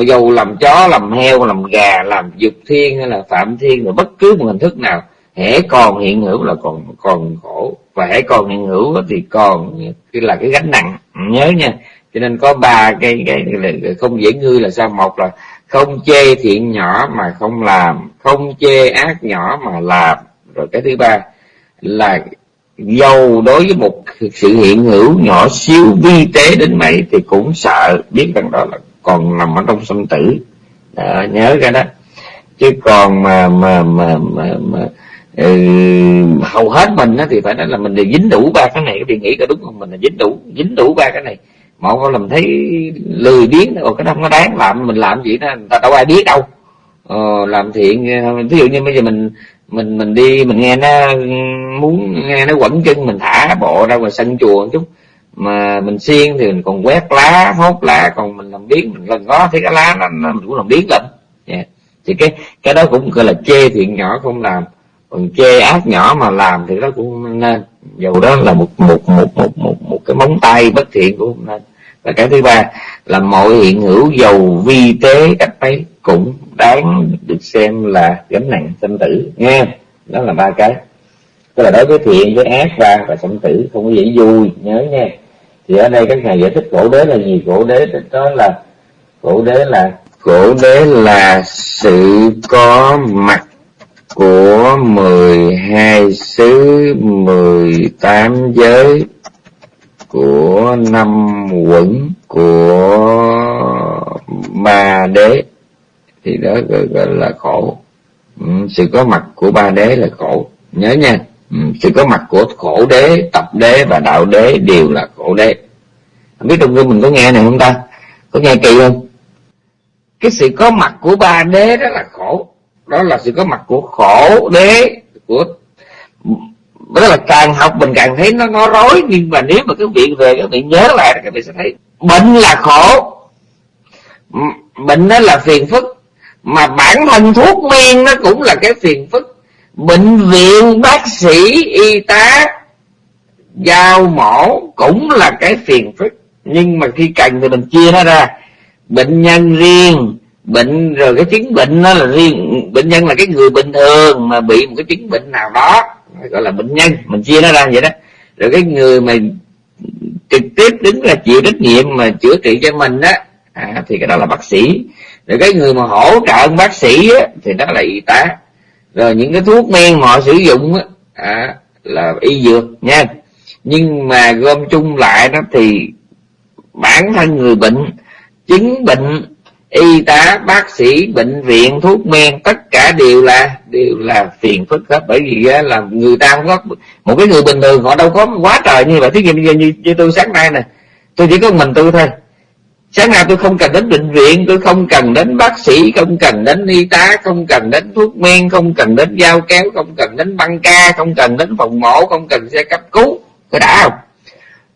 [SPEAKER 2] Dầu làm chó làm heo làm gà làm dục thiên hay là phạm thiên rồi bất cứ một hình thức nào hễ còn hiện hữu là còn còn khổ. Và hễ còn hiện hữu thì còn là cái gánh nặng. Nhớ nha. Cho nên có ba cái, cái, cái không dễ ngư là sao? Một là không chê thiện nhỏ mà không làm không chê ác nhỏ mà làm. Rồi cái thứ ba là dầu đối với một sự hiện hữu nhỏ xíu vi tế đến mấy thì cũng sợ biết rằng đó là còn nằm ở trong sinh tử. Đó, nhớ cái đó. Chứ còn mà mà mà mà, mà ừ, hầu hết mình á thì phải nói là mình đều dính đủ ba cái này. Thì nghĩ có đúng không? Mình là dính đủ dính đủ ba cái này. Mọi người làm thấy lười biếng còn cái đó không có đáng. Làm mình làm gì đó người ta đâu ai biết đâu. Ờ, làm thiện ví dụ như bây giờ mình mình mình đi mình nghe nó muốn nghe nó quẩn chân mình thả bộ ra ngoài sân chùa một chút. Mà mình xiên thì mình còn quét lá hốt lá còn mình làm biến mình lần ngó thấy cái lá nó, nó mình cũng làm biến lắm yeah. Dạ. thì cái cái đó cũng gọi là chê thiện nhỏ không làm. Còn chê ác nhỏ mà làm thì đó cũng nên. Dù đó là một một một một một, một cái móng tay bất thiện cũng không nên. Và cái thứ ba là mọi hiện hữu dầu vi tế cách mấy cũng đáng được xem là gánh nặng sanh tử, nghe đó là ba cái. Tức là đối với thiện, với ác và và sanh tử, không có dễ vui, nhớ nha thì ở đây các ngài giải thích khổ đế là gì? Khổ đế đó là khổ đế là khổ đế là sự có mặt của mười hai xứ, mười tám giới của năm quẩn của ba đế thì đó gọi, là khổ. Ừ, sự có mặt của ba đế là khổ. Nhớ nha. Ừ, sự có mặt của khổ đế tập đế và đạo đế đều là khổ đế. Không biết trong gương mình có nghe này không ta? Có nghe kỳ không? Cái sự có mặt của ba đế đó là khổ. Đó là sự có mặt của khổ đế của đó là càng học mình càng thấy nó nó rối. Nhưng mà nếu mà cái vị về các vị nhớ lại các vị sẽ thấy bệnh là khổ. Bệnh đó là phiền phức mà bản thân thuốc men nó cũng là cái phiền phức. Bệnh viện bác sĩ y tá giao mổ cũng là cái phiền phức. Nhưng mà khi cần thì mình chia nó ra. Bệnh nhân riêng bệnh rồi cái chứng bệnh nó là riêng. Bệnh nhân là cái người bình thường mà bị một cái chứng bệnh nào đó gọi là bệnh nhân mình chia nó ra vậy đó. Rồi cái người mà trực tiếp đứng là chịu trách nhiệm mà chữa trị cho mình đó à, thì cái đó là bác sĩ rồi cái người mà hỗ trợ bác sĩ á, thì đó là y tá. Rồi những cái thuốc men họ sử dụng á, à, là y dược nha. Nhưng mà gom chung lại đó thì bản thân người bệnh chứng bệnh y tá bác sĩ bệnh viện thuốc men tất cả đều là đều là phiền phức hết. Bởi vì là người ta không có một cái người bình thường họ đâu có quá trời như vậy. Thí nghiệm như, như, như tôi sáng nay nè tôi chỉ có mình tôi thôi sáng nào tôi không cần đến bệnh viện tôi không cần đến bác sĩ không cần đến y tá không cần đến thuốc men không cần đến dao kéo không cần đến băng ca không cần đến phòng mổ không cần xe cấp cứu. Có đã không?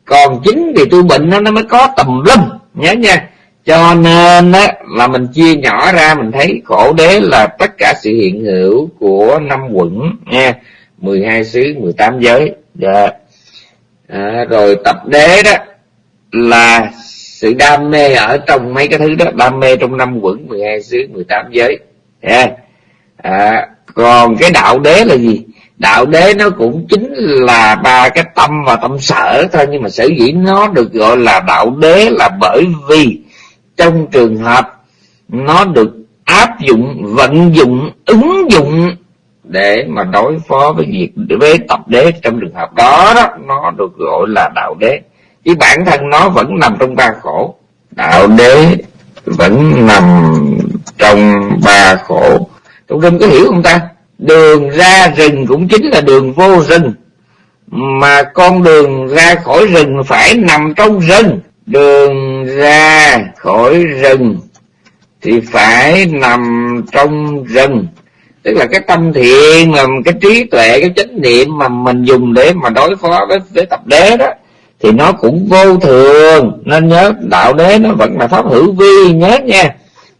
[SPEAKER 2] Còn chính vì tôi bệnh nó nó mới có tầm lâm. Nhớ nha. Cho nên á, là mình chia nhỏ ra mình thấy khổ đế là tất cả sự hiện hữu của năm quận nha. 12 xứ 18 giới. Yeah. à, rồi tập đế đó là sự đam mê ở trong mấy cái thứ đó đam mê trong năm quẩn 12 xứ 18 giới. Yeah. à, còn cái đạo đế là gì? Đạo đế nó cũng chính là ba cái tâm và tâm sở thôi nhưng mà sở dĩ nó được gọi là đạo đế là bởi vì trong trường hợp nó được áp dụng vận dụng ứng dụng để mà đối phó với việc với tập đế trong trường hợp đó đó nó được gọi là đạo đế chứ bản thân nó vẫn nằm trong ba khổ. Đạo đế vẫn nằm trong ba khổ. Trong rừng có hiểu không ta? Đường ra rừng cũng chính là đường vô rừng. Mà con đường ra khỏi rừng phải nằm trong rừng. Đường ra khỏi rừng thì phải nằm trong rừng. Tức là cái tâm thiện mà cái trí tuệ cái chánh niệm mà mình dùng để mà đối phó với, với tập đế đó thì nó cũng vô thường. Nên nhớ đạo đế nó vẫn là pháp hữu vi, nhớ nha.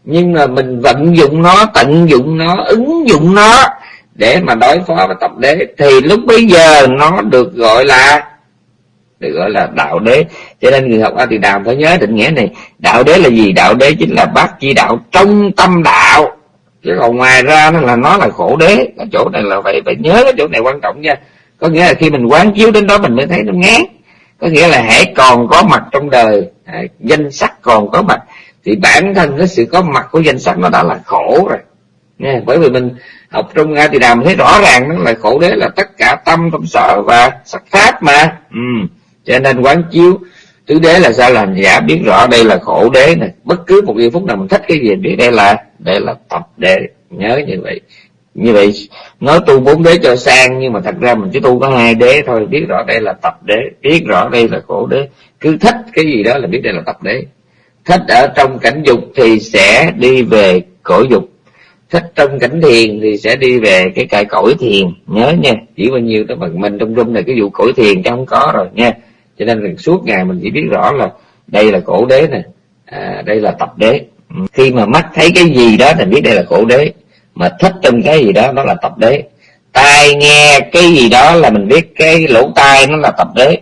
[SPEAKER 2] Nhưng mà mình vận dụng nó, tận dụng nó, ứng dụng nó để mà đối phó với tập đế, thì lúc bây giờ nó được gọi là, được gọi là đạo đế. Cho nên người học a thì đàm phải nhớ định nghĩa này. Đạo đế là gì? Đạo đế chính là bác chi đạo trong tâm đạo. Chứ còn ngoài ra nó là nó là khổ đế. Cái chỗ này là phải phải nhớ cái chỗ này quan trọng nha. Có nghĩa là khi mình quán chiếu đến đó mình mới thấy nó ngán có nghĩa là hãy còn có mặt trong đời à, danh sắc còn có mặt thì bản thân cái sự có mặt của danh sắc nó đã là khổ rồi. Nha bởi vì mình học trong nga thì đàm thấy rõ ràng nó là khổ đế là tất cả tâm tâm sở và sắc pháp mà. Ừ. cho nên quán chiếu tứ đế là sao? Làm giả biết rõ đây là khổ đế này. Bất cứ một giây phút nào mình thích cái gì thì đây là đây là tập đế. Nhớ như vậy như vậy nói tu bốn đế cho sang nhưng mà thật ra mình chỉ tu có hai đế thôi. Biết rõ đây là tập đế biết rõ đây là khổ đế. Cứ thích cái gì đó là biết đây là tập đế. Thích ở trong cảnh dục thì sẽ đi về cõi dục. Thích trong cảnh thiền thì sẽ đi về cái cõi cõi thiền. Nhớ nha chỉ bao nhiêu tới bằng mình trong rung này cái vụ cõi thiền chứ không có rồi nha. Cho nên là suốt ngày mình chỉ biết rõ là đây là cổ đế nè à, đây là tập đế. Khi mà mắt thấy cái gì đó thì biết đây là cổ đế mà thích trong cái gì đó nó là tập đế. Tai nghe cái gì đó là mình biết cái lỗ tai nó là tập đế.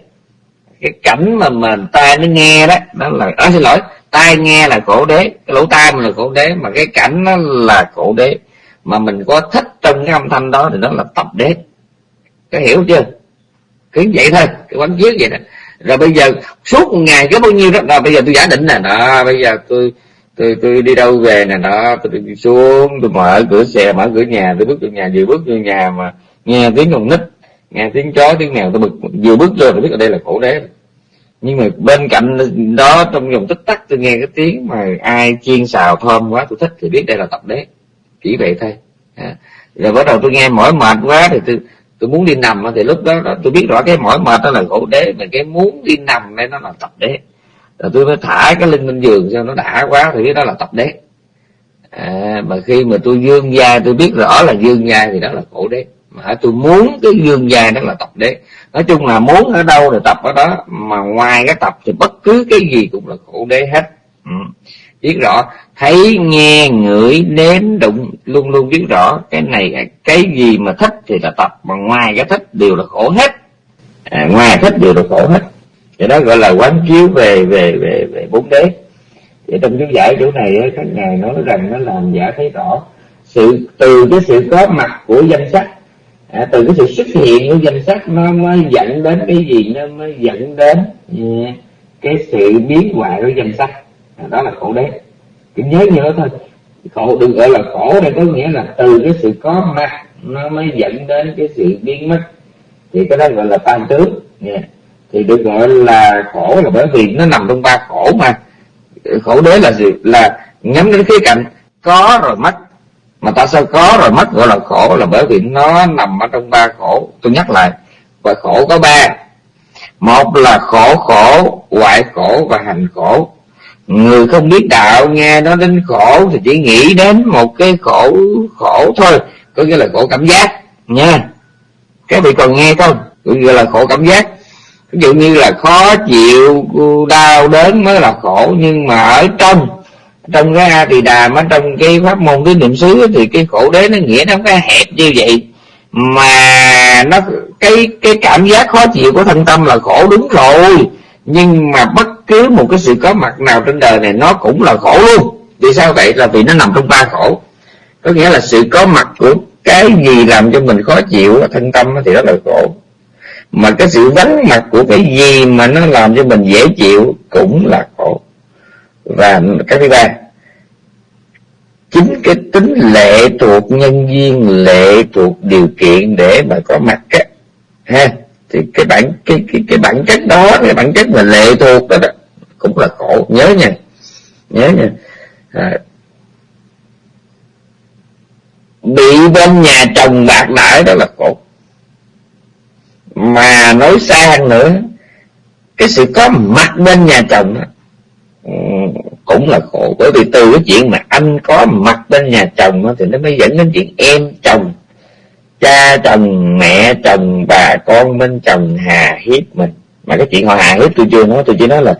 [SPEAKER 2] Cái cảnh mà mà tai nó nghe đó nó là à, xin lỗi tai nghe là cổ đế cái lỗ tai mình là cổ đế mà cái cảnh nó là cổ đế. Mà mình có thích trong cái âm thanh đó thì nó là tập đế. Có hiểu chưa? Cứ vậy thôi cái quán chiếu vậy đó rồi bây giờ suốt một ngày có bao nhiêu đó rồi bây giờ tôi giả định nè đó bây giờ tôi tôi tôi đi đâu về nè đó tôi đi xuống tôi mở cửa xe mở cửa nhà tôi bước vô nhà vừa bước vô nhà mà nghe tiếng con nít nghe tiếng chó tiếng mèo tôi bực. Vừa bước vô tôi biết ở đây là khổ đế. Nhưng mà bên cạnh đó trong vòng tích tắc tôi nghe cái tiếng mà ai chiên xào thơm quá tôi thích thì biết đây là tập đế. Chỉ vậy thôi. À. rồi bắt đầu tôi nghe mỏi mệt quá thì tôi tôi muốn đi nằm thì lúc đó, đó tôi biết rõ cái mỏi mệt đó là khổ đế mà cái muốn đi nằm đây nó là tập đế rồi tôi mới thả cái lưng lên giường cho nó đã quá thì cái đó là tập đế. À, mà khi mà tôi dương gia tôi biết rõ là dương gia thì đó là khổ đế. Mà tôi muốn cái dương gia đó là tập đế. Nói chung là muốn ở đâu thì tập ở đó mà ngoài cái tập thì bất cứ cái gì cũng là khổ đế hết. Ừ. biết rõ thấy nghe ngửi nếm đụng luôn luôn biết rõ cái này cái gì mà thích thì là tập mà ngoài cái thích đều là khổ hết. À, ngoài thích đều là khổ hết thì đó gọi là quán chiếu về về về về bốn đế. Thì trong chú giải chỗ này các ngài nói rằng nó làm giả thấy rõ sự từ cái sự có mặt của danh sách. À, từ cái sự xuất hiện của danh sách nó mới dẫn đến cái gì? Nó mới dẫn đến yeah, cái sự biến hoại của danh sách. À, đó là khổ đế. Chỉ nhớ nhớ thôi. Khổ đừng gọi là khổ đây có nghĩa là từ cái sự có mặt nó mới dẫn đến cái sự biến mất. Thì cái đó gọi là tam tướng. Yeah thì được gọi là khổ là bởi vì nó nằm trong ba khổ mà. Khổ đế là gì? Là nhắm đến khía cạnh, có rồi mất. Mà tại sao có rồi mất? Gọi là khổ là bởi vì nó nằm ở trong ba khổ. Tôi nhắc lại, và khổ có ba. Một là khổ khổ, hoại khổ và hành khổ. Người không biết đạo, nghe nó đến khổ thì chỉ nghĩ đến một cái khổ khổ thôi. Có nghĩa là khổ cảm giác, nha. Cái vị còn nghe không? Gọi là khổ cảm giác ví dụ như là khó chịu, đau đớn mới là khổ, nhưng mà ở trong trong cái a tỳ đàm ở trong cái pháp môn, cái niệm xứ thì cái khổ đế nó nghĩa nó cái hẹp như vậy. Mà nó, cái cái cảm giác khó chịu của thân tâm là khổ đúng rồi. Nhưng mà bất cứ một cái sự có mặt nào trên đời này nó cũng là khổ luôn. Vì sao vậy? Là vì nó nằm trong ba khổ. Có nghĩa là sự có mặt của cái gì làm cho mình khó chịu, thân tâm thì đó là khổ mà cái sự vắng mặt của cái gì mà nó làm cho mình dễ chịu cũng là khổ. Và cái thứ ba chính cái tính lệ thuộc nhân viên lệ thuộc điều kiện để mà có mặt á ha thì cái bản cái cái cái bản chất đó cái bản chất mà lệ thuộc đó, đó cũng là khổ. Nhớ nha nhớ nha. À, bị bên nhà chồng bạc đãi đó là khổ mà nói xa hơn nữa cái sự có mặt bên nhà chồng đó, ừ, cũng là khổ. Bởi vì từ cái chuyện mà anh có mặt bên nhà chồng đó, thì nó mới dẫn đến chuyện em chồng cha chồng mẹ chồng bà con bên chồng hà hiếp mình. Mà cái chuyện họ hà hiếp tôi chưa nói tôi chỉ nói là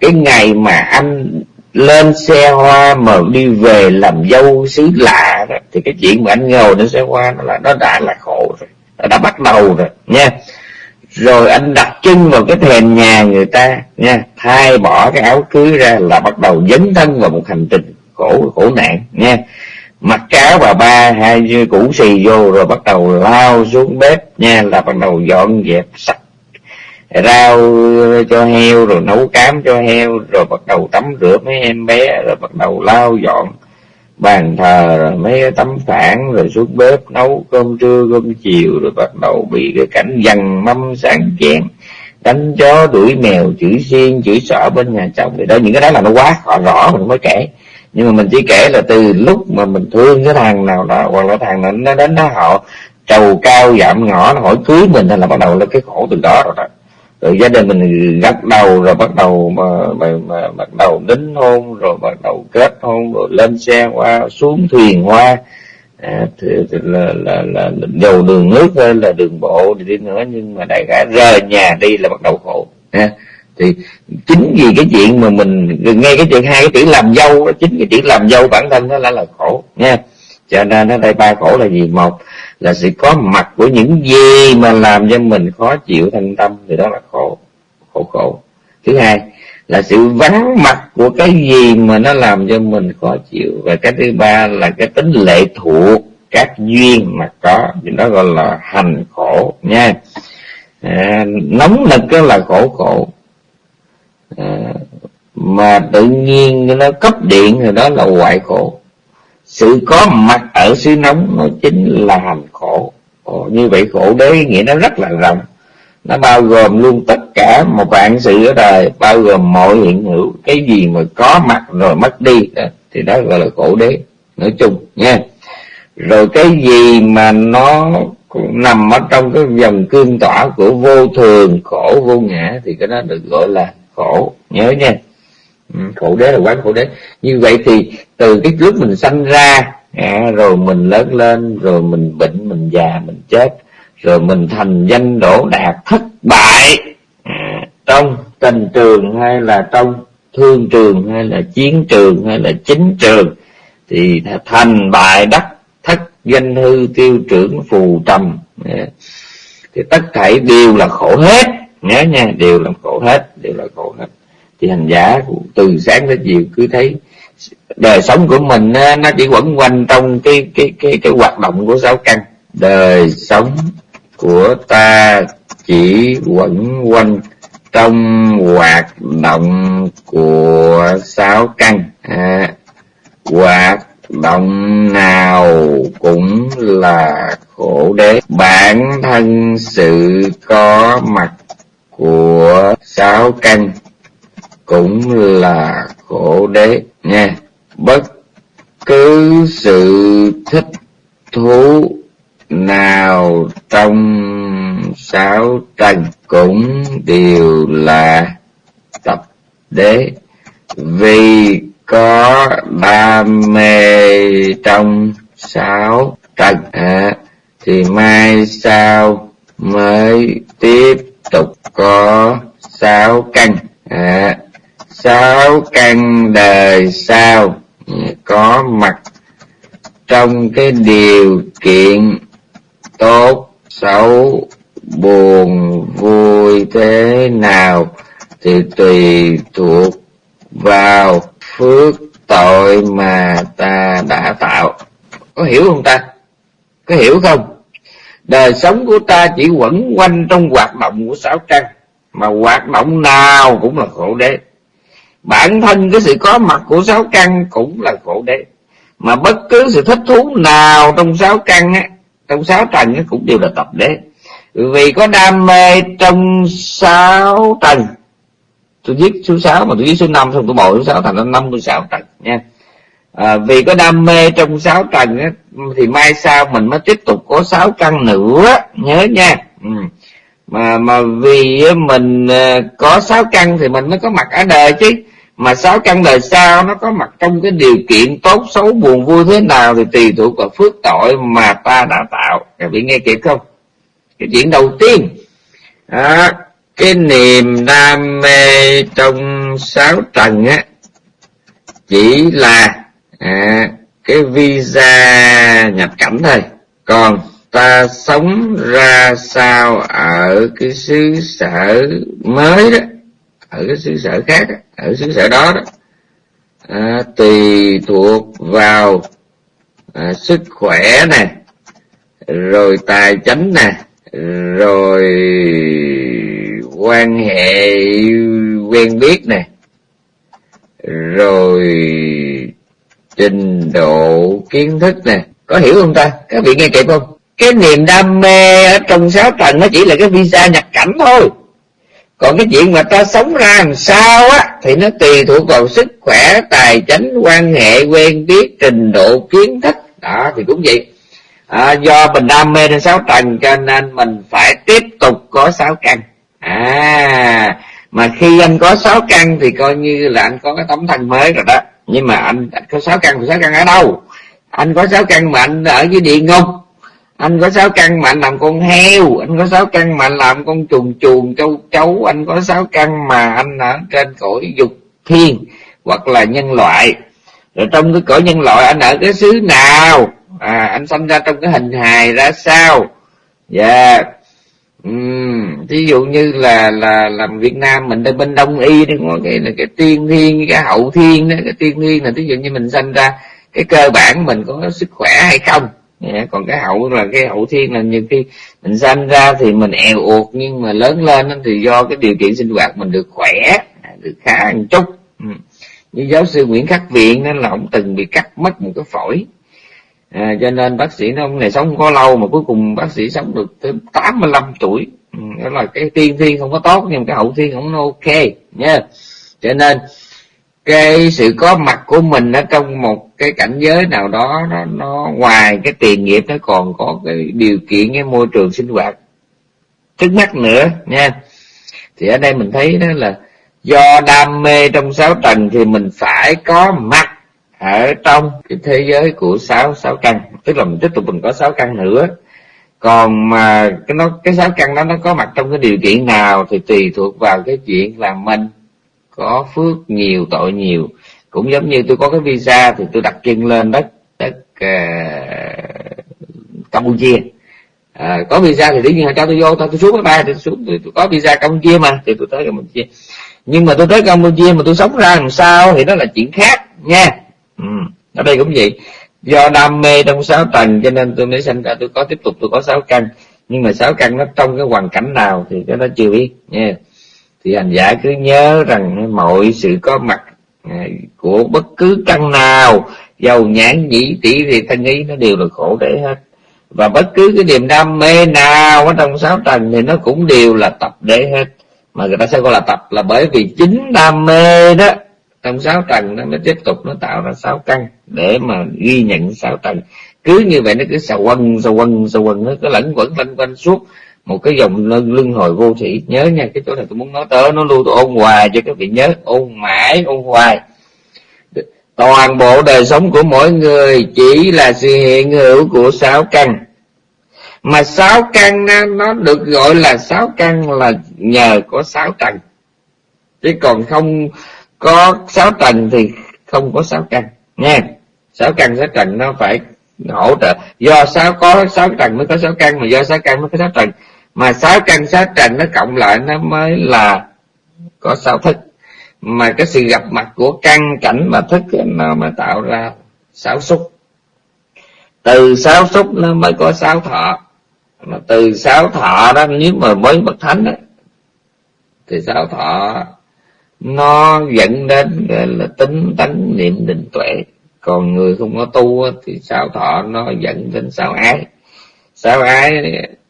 [SPEAKER 2] cái ngày mà anh lên xe hoa mà đi về làm dâu xứ lạ đó, thì cái chuyện mà anh ngồi lên xe hoa nó là nó đã là khổ rồi đã bắt đầu rồi, nha. Rồi anh đặt chân vào cái thềm nhà người ta, nha. Thay bỏ cái áo cưới ra là bắt đầu dấn thân vào một hành trình khổ khổ nạn, nha. Mặc cáo bà ba, hai củ xì vô rồi bắt đầu lao xuống bếp, nha, là bắt đầu dọn dẹp, sạch, rau cho heo, rồi nấu cám cho heo, rồi bắt đầu tắm rửa mấy em bé, rồi bắt đầu lau dọn bàn thờ, rồi mấy tấm phản, rồi xuống bếp nấu cơm trưa, cơm chiều, rồi bắt đầu bị cái cảnh dằn mâm sáng chén. Đánh chó, đuổi mèo, chửi xiên, chửi sợ bên nhà chồng. Thì đó, những cái đó là nó quá họ rõ mình mới kể. Nhưng mà mình chỉ kể là từ lúc mà mình thương cái thằng nào đó, hoặc là thằng nào nó đến đó, họ trầu cao giảm ngõ, nó hỏi cưới mình, hay là bắt đầu là cái khổ từ đó rồi đó rồi gia đình mình gắt đầu rồi bắt đầu mà, mà, mà bắt đầu đính hôn rồi bắt đầu kết hôn rồi lên xe qua xuống thuyền hoa. À, thì, thì là, là, là, là dầu đường nước hay là đường bộ thì đi nữa nhưng mà đại khái rời nhà đi là bắt đầu khổ. À, thì chính vì cái chuyện mà mình nghe cái chuyện hai cái chữ làm dâu đó chính cái chữ làm dâu bản thân nó là là khổ nha. Cho nên ở đây ba khổ là gì? Một là sự có mặt của những gì mà làm cho mình khó chịu thân tâm thì đó là khổ khổ khổ. Thứ hai là sự vắng mặt của cái gì mà nó làm cho mình khó chịu. Và cái thứ ba là cái tính lệ thuộc các duyên mà có thì đó gọi là hành khổ nha. À, nóng nực là khổ khổ. À, mà tự nhiên nó cấp điện thì đó là hoại khổ sự có mặt ở xứ nóng nó chính là hành khổ. Ồ, như vậy khổ đế nghĩa nó rất là rộng. Nó bao gồm luôn tất cả một vạn sự ở đời bao gồm mọi hiện hữu. Cái gì mà có mặt rồi mất đi à, thì đó gọi là khổ đế. Nói chung nha. Rồi cái gì mà nó nằm ở trong cái dòng cương tỏa của vô thường khổ vô ngã thì cái đó được gọi là khổ. Nhớ nha. Ừ, khổ đế là quán khổ đế. Như vậy thì từ cái lúc mình sanh ra à, rồi mình lớn lên rồi mình bệnh mình già mình chết rồi mình thành danh đổ đạt thất bại à, trong tình trường hay là trong thương trường hay là chiến trường hay là chính trường thì thành bại đắc thất danh hư tiêu trưởng phù trầm. À, thì tất thảy đều là khổ hết. Nhớ nha đều là khổ hết đều là khổ hết thì hành giả từ sáng đến chiều cứ thấy đời sống của mình nó chỉ quẩn quanh trong cái cái cái cái hoạt động của sáu căn. Đời sống của ta chỉ quẩn quanh trong hoạt động của sáu căn. À, hoạt động nào cũng là khổ đế. Bản thân sự có mặt của sáu căn cũng là khổ đế nha. Bất cứ sự thích thú nào trong sáu trần cũng đều là tập đế. Vì có đam mê trong sáu trần à, thì mai sau mới tiếp tục có sáu căn à, sáu căn đời sau có mặt trong cái điều kiện tốt, xấu, buồn, vui thế nào thì tùy thuộc vào phước tội mà ta đã tạo. Có hiểu không ta? Có hiểu không? Đời sống của ta chỉ quẩn quanh trong hoạt động của sáu căn, mà hoạt động nào cũng là khổ đế bản thân cái sự có mặt của sáu căn cũng là khổ đế. Mà bất cứ sự thích thú nào trong sáu căn á trong sáu trần á cũng đều là tập đế. Vì có đam mê trong sáu trần. Tôi viết số 6 mà tôi viết số 5 xong tôi bồi số 6 thành ra 56 trần nha. À, vì có đam mê trong sáu trần á, thì mai sau mình mới tiếp tục có sáu căn nữa. Nhớ nha. Ừ. mà mà vì mình à, có sáu căn thì mình mới có mặt ở đời chứ mà sáu căn đời sau nó có mặt trong cái điều kiện tốt xấu buồn vui thế nào thì tùy thuộc vào phước tội mà ta đã tạo. Các vị nghe kịp không? Cái chuyện đầu tiên. À, cái niềm đam mê trong sáu trần á chỉ là à, cái visa nhập cảnh thôi. Còn ta sống ra sao ở cái xứ sở mới đó ở cái xứ sở khác đó, ở xứ sở đó đó à, tùy thuộc vào à, sức khỏe nè rồi tài chánh nè rồi quan hệ quen biết nè rồi trình độ kiến thức nè. Có hiểu không ta? Các vị nghe kịp không? Cái niềm đam mê ở trong sáu tầng nó chỉ là cái visa nhập cảnh thôi còn cái chuyện mà ta sống ra làm sao á thì nó tùy thuộc vào sức khỏe tài chính, quan hệ quen biết trình độ kiến thức. Đó thì cũng vậy. À, do mình đam mê đến sáu trần cho nên mình phải tiếp tục có sáu căn. À mà khi anh có sáu căn thì coi như là anh có cái tấm thân mới rồi đó. Nhưng mà anh, anh có sáu căn thì sáu căn ở đâu? Anh có sáu căn mà anh ở dưới địa ngục anh có sáu căn mà anh làm con heo anh có sáu căn mà anh làm con chuồn chuồn châu chấu anh có sáu căn mà anh ở trên cõi dục thiên hoặc là nhân loại. Rồi trong cái cõi nhân loại anh ở cái xứ nào? À anh sinh ra trong cái hình hài ra sao? Dạ yeah. uhm, ví dụ như là là làm việt nam mình đây bên đông y thì có cái là cái tiên thiên cái hậu thiên đó cái tiên thiên là ví dụ như mình sinh ra cái cơ bản mình có sức khỏe hay không? Yeah, còn cái hậu là cái hậu thiên là nhiều khi mình sinh ra thì mình èo uột nhưng mà lớn lên thì do cái điều kiện sinh hoạt mình được khỏe được khá một chút. Ừ. Như giáo sư nguyễn khắc viện nên là ông từng bị cắt mất một cái phổi. À, cho nên bác sĩ nó ông này sống có lâu mà cuối cùng bác sĩ sống được tới 85 tuổi. Ừ, đó là cái tiên thiên không có tốt nhưng cái hậu thiên không nó ok nha. Cho nên cái sự có mặt của mình ở trong một cái cảnh giới nào đó nó, nó ngoài cái tiền nghiệp nó còn có cái điều kiện cái môi trường sinh hoạt. Trước mắt nữa nha. Thì ở đây mình thấy đó là do đam mê trong sáu tầng thì mình phải có mặt ở trong cái thế giới của sáu sáu căn. Tức là mình tiếp tục mình có sáu căn nữa. Còn mà cái nó cái sáu căn đó nó có mặt trong cái điều kiện nào thì tùy thuộc vào cái chuyện là mình có phước nhiều tội nhiều. Cũng giống như tôi có cái visa thì tôi đặt chân lên đất đất uh, campuchia. À, có visa thì tự nhiên họ cho tôi vô thôi tôi xuống máy bay thì tôi xuống tôi, tôi có visa campuchia mà thì tôi tới campuchia. Nhưng mà tôi tới campuchia mà tôi sống ra làm sao thì đó là chuyện khác nha. Ừ. ở đây cũng vậy. Do đam mê trong sáu tầng cho nên tôi mới sinh ra tôi có tiếp tục tôi có sáu căn. Nhưng mà sáu căn nó trong cái hoàn cảnh nào thì cái đó chưa biết nha thì hành giả cứ nhớ rằng mọi sự có mặt à, của bất cứ căn nào, giàu nhãn, nhĩ tỷ thì thân ý nó đều là khổ đấy hết. Và bất cứ cái niềm đam mê nào ở trong sáu tầng thì nó cũng đều là tập để hết. Mà người ta sẽ gọi là tập là bởi vì chính đam mê đó, trong sáu trần nó mới tiếp tục nó tạo ra sáu căn để mà ghi nhận sáu trần cứ như vậy nó cứ xà quân xà quân xà quân nó cứ lẫn quẩn lanh quanh suốt một cái dòng lưng hồi vô thủy nhớ nha, cái chỗ này tôi muốn nói tới, nó luôn tôi ôn hoài cho các vị nhớ, ôn mãi, ôn hoài. Toàn bộ đời sống của mỗi người chỉ là sự hiện hữu của sáu căn. Mà sáu căn nó được gọi là sáu căn là nhờ có sáu trần chứ còn không có sáu trần thì không có sáu căn, nha. Sáu căn, sáu trần nó phải hỗ trợ. Do sáu, có sáu trần mới có sáu căn, mà do sáu căn mới có sáu trần mà sáu căn sáu trần nó cộng lại nó mới là có sáu thức. Mà cái sự gặp mặt của căn cảnh và thức nó mới tạo ra sáu xúc. Từ sáu xúc nó mới có sáu thọ. Mà từ sáu thọ đó nếu mà mới bậc thánh đó, thì sáu thọ nó dẫn đến là tính tánh niệm định tuệ. Còn người không có tu thì sáu thọ nó dẫn đến sáu ái. Sáu ái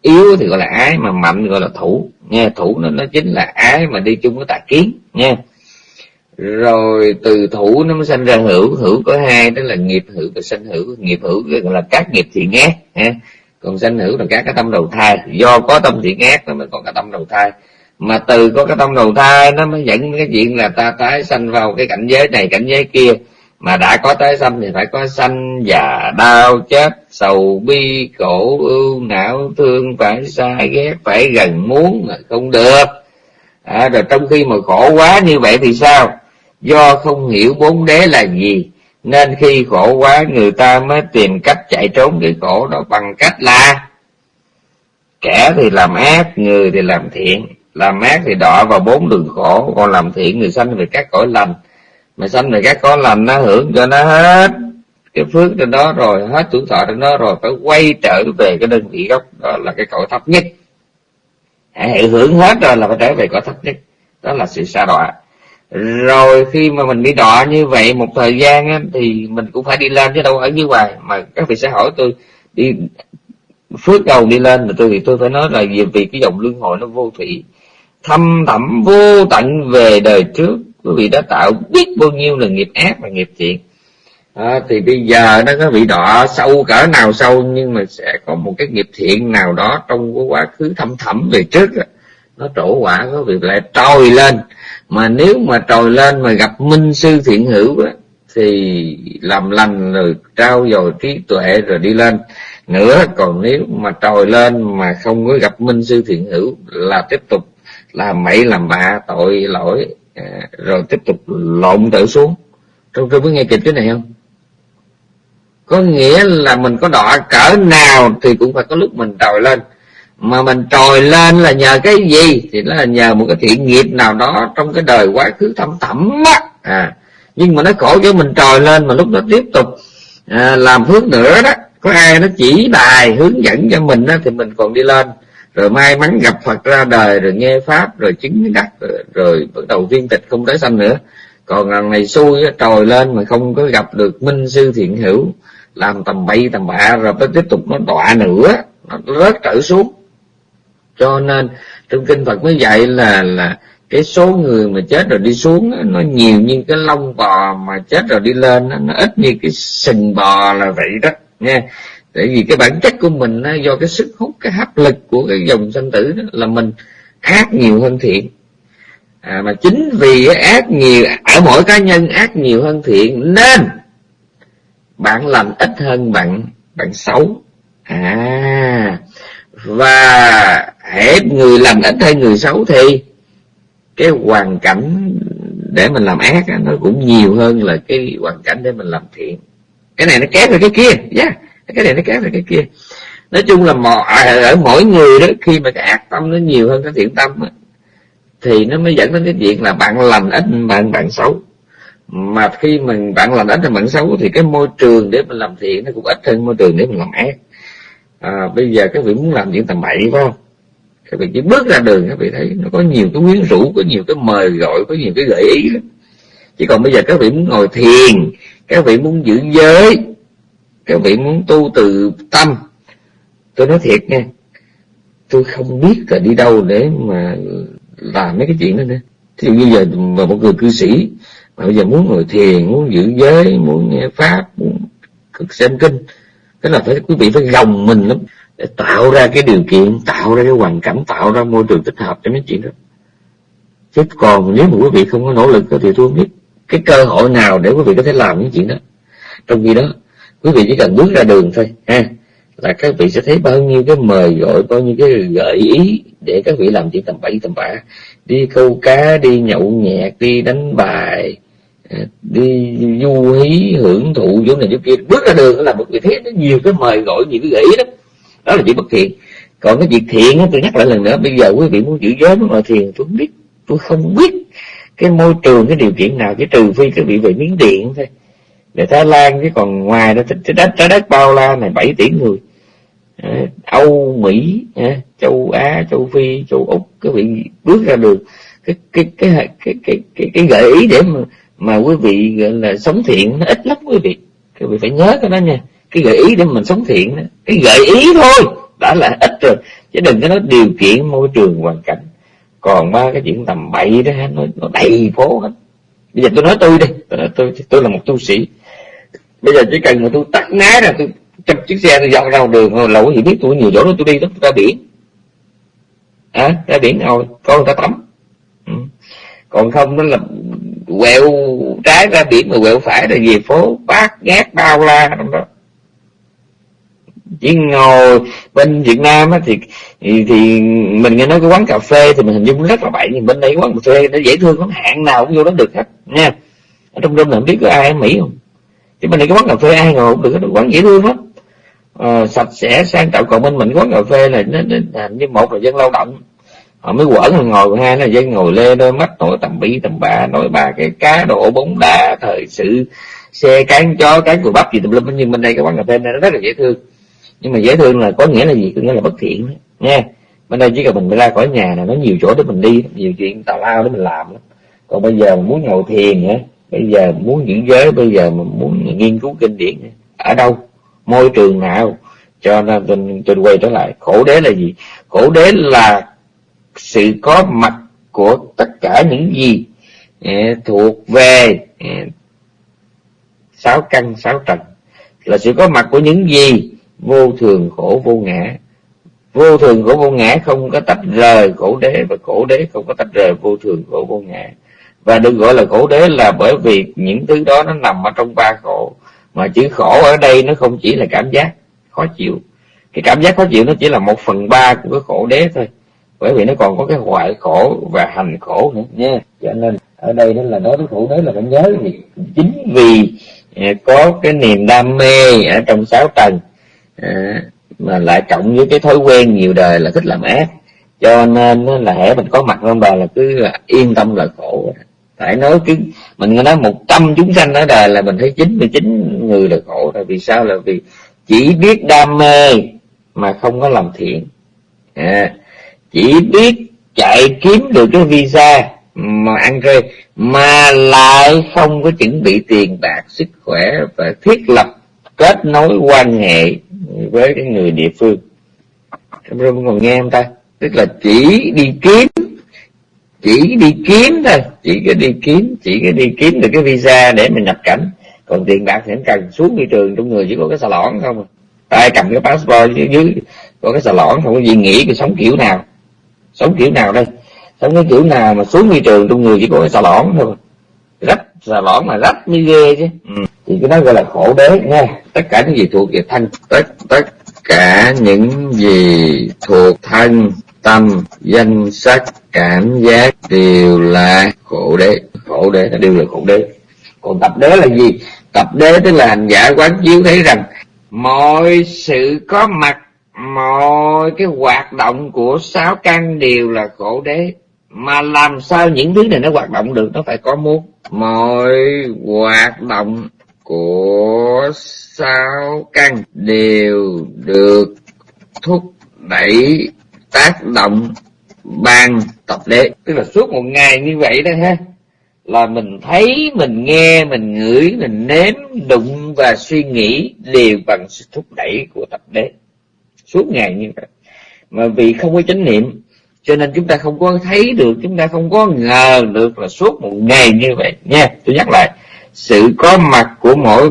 [SPEAKER 2] yếu thì gọi là ái, mà mạnh gọi là thủ. Nghe thủ nó nó chính là ái mà đi chung với tà kiến nha rồi từ thủ nó mới sanh ra hữu. Hữu có hai đó là nghiệp hữu và sanh hữu. Nghiệp hữu gọi là các nghiệp thiện ác ha còn sanh hữu là các cái tâm đầu thai. Do có tâm thiện ác nó mới có cái tâm đầu thai. Mà từ có cái tâm đầu thai nó mới dẫn cái chuyện là ta tái sanh vào cái cảnh giới này, cảnh giới kia mà đã có tái sanh thì phải có sanh già đau chết sầu bi khổ ưu não thương phải xa ghét phải gần muốn mà không được. À, rồi trong khi mà khổ quá như vậy thì sao? Do không hiểu bốn đế là gì nên khi khổ quá người ta mới tìm cách chạy trốn cái khổ đó bằng cách là kẻ thì làm ác người thì làm thiện. Làm ác thì đọa vào bốn đường khổ còn làm thiện người sanh về các cõi lành mà sanh này các con lành nó hưởng cho nó hết. Cái phước trên đó rồi hết tuổi thọ trên đó rồi phải quay trở về cái đơn vị gốc đó là cái cõi thấp nhất. Hãy hưởng hết rồi là phải trở về cõi thấp nhất. Đó là sự xa đọa. Rồi khi mà mình bị đọa như vậy một thời gian á, thì mình cũng phải đi lên chứ đâu ở như hoài. Mà các vị sẽ hỏi tôi đi phước đầu đi lên mà tôi thì tôi phải nói là vì, vì cái dòng luân hồi nó vô thủy. Thâm thẳm vô tận về đời trước quý vị đã tạo biết bao nhiêu là nghiệp ác và nghiệp thiện. À, thì bây giờ nó có bị đọa sâu cỡ nào sâu nhưng mà sẽ có một cái nghiệp thiện nào đó trong cái quá khứ thâm thẳm về trước nó trổ quả có việc lại trồi lên. Mà nếu mà trồi lên mà gặp minh sư thiện hữu đó, thì làm lành rồi trao dồi trí tuệ rồi đi lên. Nữa còn nếu mà trồi lên mà không có gặp minh sư thiện hữu là tiếp tục làm mậy làm bạ tội lỗi à, rồi tiếp tục lộn tự xuống. Trong tôi có nghe kịp cái này không? Có nghĩa là mình có đọa cỡ nào thì cũng phải có lúc mình trồi lên. Mà mình trồi lên là nhờ cái gì? Thì nó là nhờ một cái thiện nghiệp nào đó trong cái đời quá khứ thâm thẳm á. À nhưng mà nó khổ cho mình trồi lên mà lúc đó tiếp tục à, làm phước nữa đó. Có ai nó chỉ bài hướng dẫn cho mình đó, thì mình còn đi lên rồi may mắn gặp Phật ra đời rồi nghe pháp rồi chứng đắc rồi, rồi bắt đầu viên tịch không tới sanh nữa. Còn lần này xui trồi lên mà không có gặp được minh sư thiện hữu làm tầm bậy tầm bạ rồi mới tiếp tục nó đọa nữa nó rớt trở xuống. Cho nên trong kinh Phật mới dạy là là cái số người mà chết rồi đi xuống nó nhiều như cái lông bò mà chết rồi đi lên nó ít như cái sừng bò là vậy đó nha tại vì cái bản chất của mình do cái sức hút cái hấp lực của cái dòng sanh tử đó là mình ác nhiều hơn thiện. À, mà chính vì ác nhiều ở mỗi cá nhân ác nhiều hơn thiện nên bạn làm ít hơn bạn bạn xấu. À và hết người làm ít hay người xấu thì cái hoàn cảnh để mình làm ác nó cũng nhiều hơn là cái hoàn cảnh để mình làm thiện. Cái này nó kéo về cái kia yeah cái này nó kéo về cái kia. Nói chung là mọi, à, ở mỗi người đó khi mà cái ác tâm nó nhiều hơn cái thiện tâm đó, thì nó mới dẫn đến cái chuyện là bạn lành ít bạn bạn xấu. Mà khi mình bạn lành ít thì bạn xấu thì cái môi trường để mình làm thiện nó cũng ít hơn môi trường để mình làm ác. À, bây giờ các vị muốn làm chuyện tầm bậy phải không? Các vị chỉ bước ra đường các vị thấy nó có nhiều cái quyến rũ có nhiều cái mời gọi có nhiều cái gợi ý lắm. Chỉ còn bây giờ các vị muốn ngồi thiền các vị muốn giữ giới các vị muốn tu từ tâm. Tôi nói thiệt nha, tôi không biết là đi đâu để mà làm mấy cái chuyện đó nữa. Thì bây giờ mà một người cư sĩ mà bây giờ muốn ngồi thiền, muốn giữ giới, muốn nghe pháp, muốn cực xem kinh, cái là phải, quý vị phải gồng mình lắm để tạo ra cái điều kiện, tạo ra cái hoàn cảnh, tạo ra môi trường thích hợp cho mấy chuyện đó. Chứ còn nếu mà quý vị không có nỗ lực thì tôi không biết cái cơ hội nào để quý vị có thể làm những chuyện đó. Trong khi đó quý vị chỉ cần bước ra đường thôi ha. Là các vị sẽ thấy bao nhiêu cái mời gọi bao nhiêu cái gợi ý để các vị làm chuyện tầm bậy tầm bạ. Đi câu cá đi nhậu nhẹt đi đánh bài à, đi du hí hưởng thụ chỗ này chỗ kia. Bước ra đường là một vị thấy nó nhiều cái mời gọi nhiều cái gợi ý đó, đó là chuyện bất thiện. Còn cái việc thiện tôi nhắc lại lần nữa bây giờ quý vị muốn giữ giới muốn ngồi thiền tôi không biết tôi không biết cái môi trường cái điều kiện nào chỉ trừ phi các vị về miếng điện thôi để Thái Lan chứ còn ngoài đó trái đất trái đất bao la này 7 tỷ người. Ờ, Âu Mỹ ờ, châu Á châu Phi châu Úc các vị bước ra được cái cái cái cái cái cái, cái gợi ý để mà mà quý vị gọi là sống thiện nó ít lắm quý vị. Quý vị phải nhớ cái đó nha. Cái gợi ý để mình sống thiện đó. cái gợi ý thôi đã là ít rồi. Chứ đừng có nói điều kiện môi trường hoàn cảnh. Còn ba cái chuyện tầm bậy đó nó, nó đầy phố hết. Bây giờ tôi nói tôi đi tôi, nói tôi tôi là một tu sĩ bây giờ chỉ cần mà tôi tắt ná ra tôi trong chiếc xe tôi dọn ra đường lẩu gì biết tôi nhiều chỗ đó tôi đi đó tôi ra biển. À, ra biển rồi có người ta tắm. Ừ. còn không đó là quẹo trái ra biển mà quẹo phải là về phố bát ngát bao la trong đó. Chỉ ngồi bên Việt Nam á, thì, thì thì mình nghe nói cái quán cà phê thì mình hình dung rất là bậy nhưng bên đây quán cà phê nó dễ thương lắm hạn nào cũng vô đó được hết nha. Ở trong đêm này không biết có ai ở Mỹ không? Chứ bên này cái quán cà phê ai ngồi cũng được hết quán dễ thương lắm. À, sạch sẽ sang trọng còn bên mình quán cà phê này nó, nó như một là dân lao động. Họ mới quẩn ngồi hai là dân ngồi lê đôi mắt nổi tầm bi tầm bà nói ba cái cá độ bóng đá thời sự xe cán chó cán cùi bắp gì tùm lum. Nhưng bên đây cái quán cà phê này nó rất là dễ thương. Nhưng mà dễ thương là có nghĩa là gì? Có nghĩa là bất thiện đó. nha bên đây chỉ cần mình ra khỏi nhà là nó nhiều chỗ để mình đi nhiều chuyện tào lao để mình làm lắm. Còn bây giờ mình muốn ngồi thiền nữa bây giờ muốn giữ giới bây giờ mà muốn nghiên cứu kinh điển ở đâu? Môi trường nào? Cho nên tôi, tôi quay trở lại khổ đế là gì? Khổ đế là sự có mặt của tất cả những gì eh, thuộc về eh, sáu căn sáu trần. Là sự có mặt của những gì? Vô thường khổ vô ngã. Vô thường khổ vô ngã không có tách rời khổ đế và khổ đế không có tách rời vô thường khổ vô ngã và được gọi là khổ đế là bởi vì những thứ đó nó nằm ở trong ba khổ. Mà chữ khổ ở đây nó không chỉ là cảm giác, khó chịu. Cái cảm giác khó chịu nó chỉ là một phần ba của cái khổ đế thôi. Bởi vì nó còn có cái hoại khổ và hành khổ nữa nha. Cho nên ở đây nó là nói với khổ đế là phải nhớ vì chính vì à, có cái niềm đam mê ở trong sáu tầng à, mà lại cộng với cái thói quen nhiều đời là thích làm ác. Cho nên là hễ mình có mặt trong đời là cứ yên tâm là khổ phải nói cứ mình nói một trăm chúng sanh ở đời là mình thấy chín mươi chín người là khổ rồi. Vì sao? Là vì chỉ biết đam mê mà không có làm thiện. À, chỉ biết chạy kiếm được cái visa mà ăn chơi mà lại không có chuẩn bị tiền bạc sức khỏe và thiết lập kết nối quan hệ với cái người địa phương. Em còn nghe không ta? Tức là chỉ đi kiếm chỉ đi kiếm thôi. Chỉ có đi kiếm chỉ có đi kiếm được cái visa để mình nhập cảnh. Còn tiền bạc thì cần. Xuống thị trường trong người chỉ có cái xà lõn không ai cầm cái passport dưới, dưới có cái xà lõn không có gì nghĩ cái sống kiểu nào. Sống kiểu nào đây? Sống cái kiểu nào mà xuống thị trường trong người chỉ có cái xà lõn thôi rách xà lõn mà rách như ghê chứ. Ừ. thì cái đó gọi là khổ đế nha tất cả những gì thuộc về thân tất tất cả những gì thuộc thân tâm, danh sắc cảm giác đều là khổ đế. Khổ đế là đều là khổ đế. Còn tập đế là gì? Tập đế tức là hành giả quán chiếu thấy rằng mọi sự có mặt, mọi cái hoạt động của sáu căn đều là khổ đế. Mà làm sao những thứ này nó hoạt động được? Nó phải có muốn. Mọi hoạt động của sáu căn đều được thúc đẩy tác động ban tập đế. Tức là suốt một ngày như vậy đó ha, là mình thấy, mình nghe, mình ngửi, mình nếm, đụng và suy nghĩ đều bằng sự thúc đẩy của tập đế. Suốt ngày như vậy. Mà vì không có chánh niệm, cho nên chúng ta không có thấy được, chúng ta không có ngờ được là suốt một ngày như vậy. Nha, tôi nhắc lại, sự có mặt của mỗi,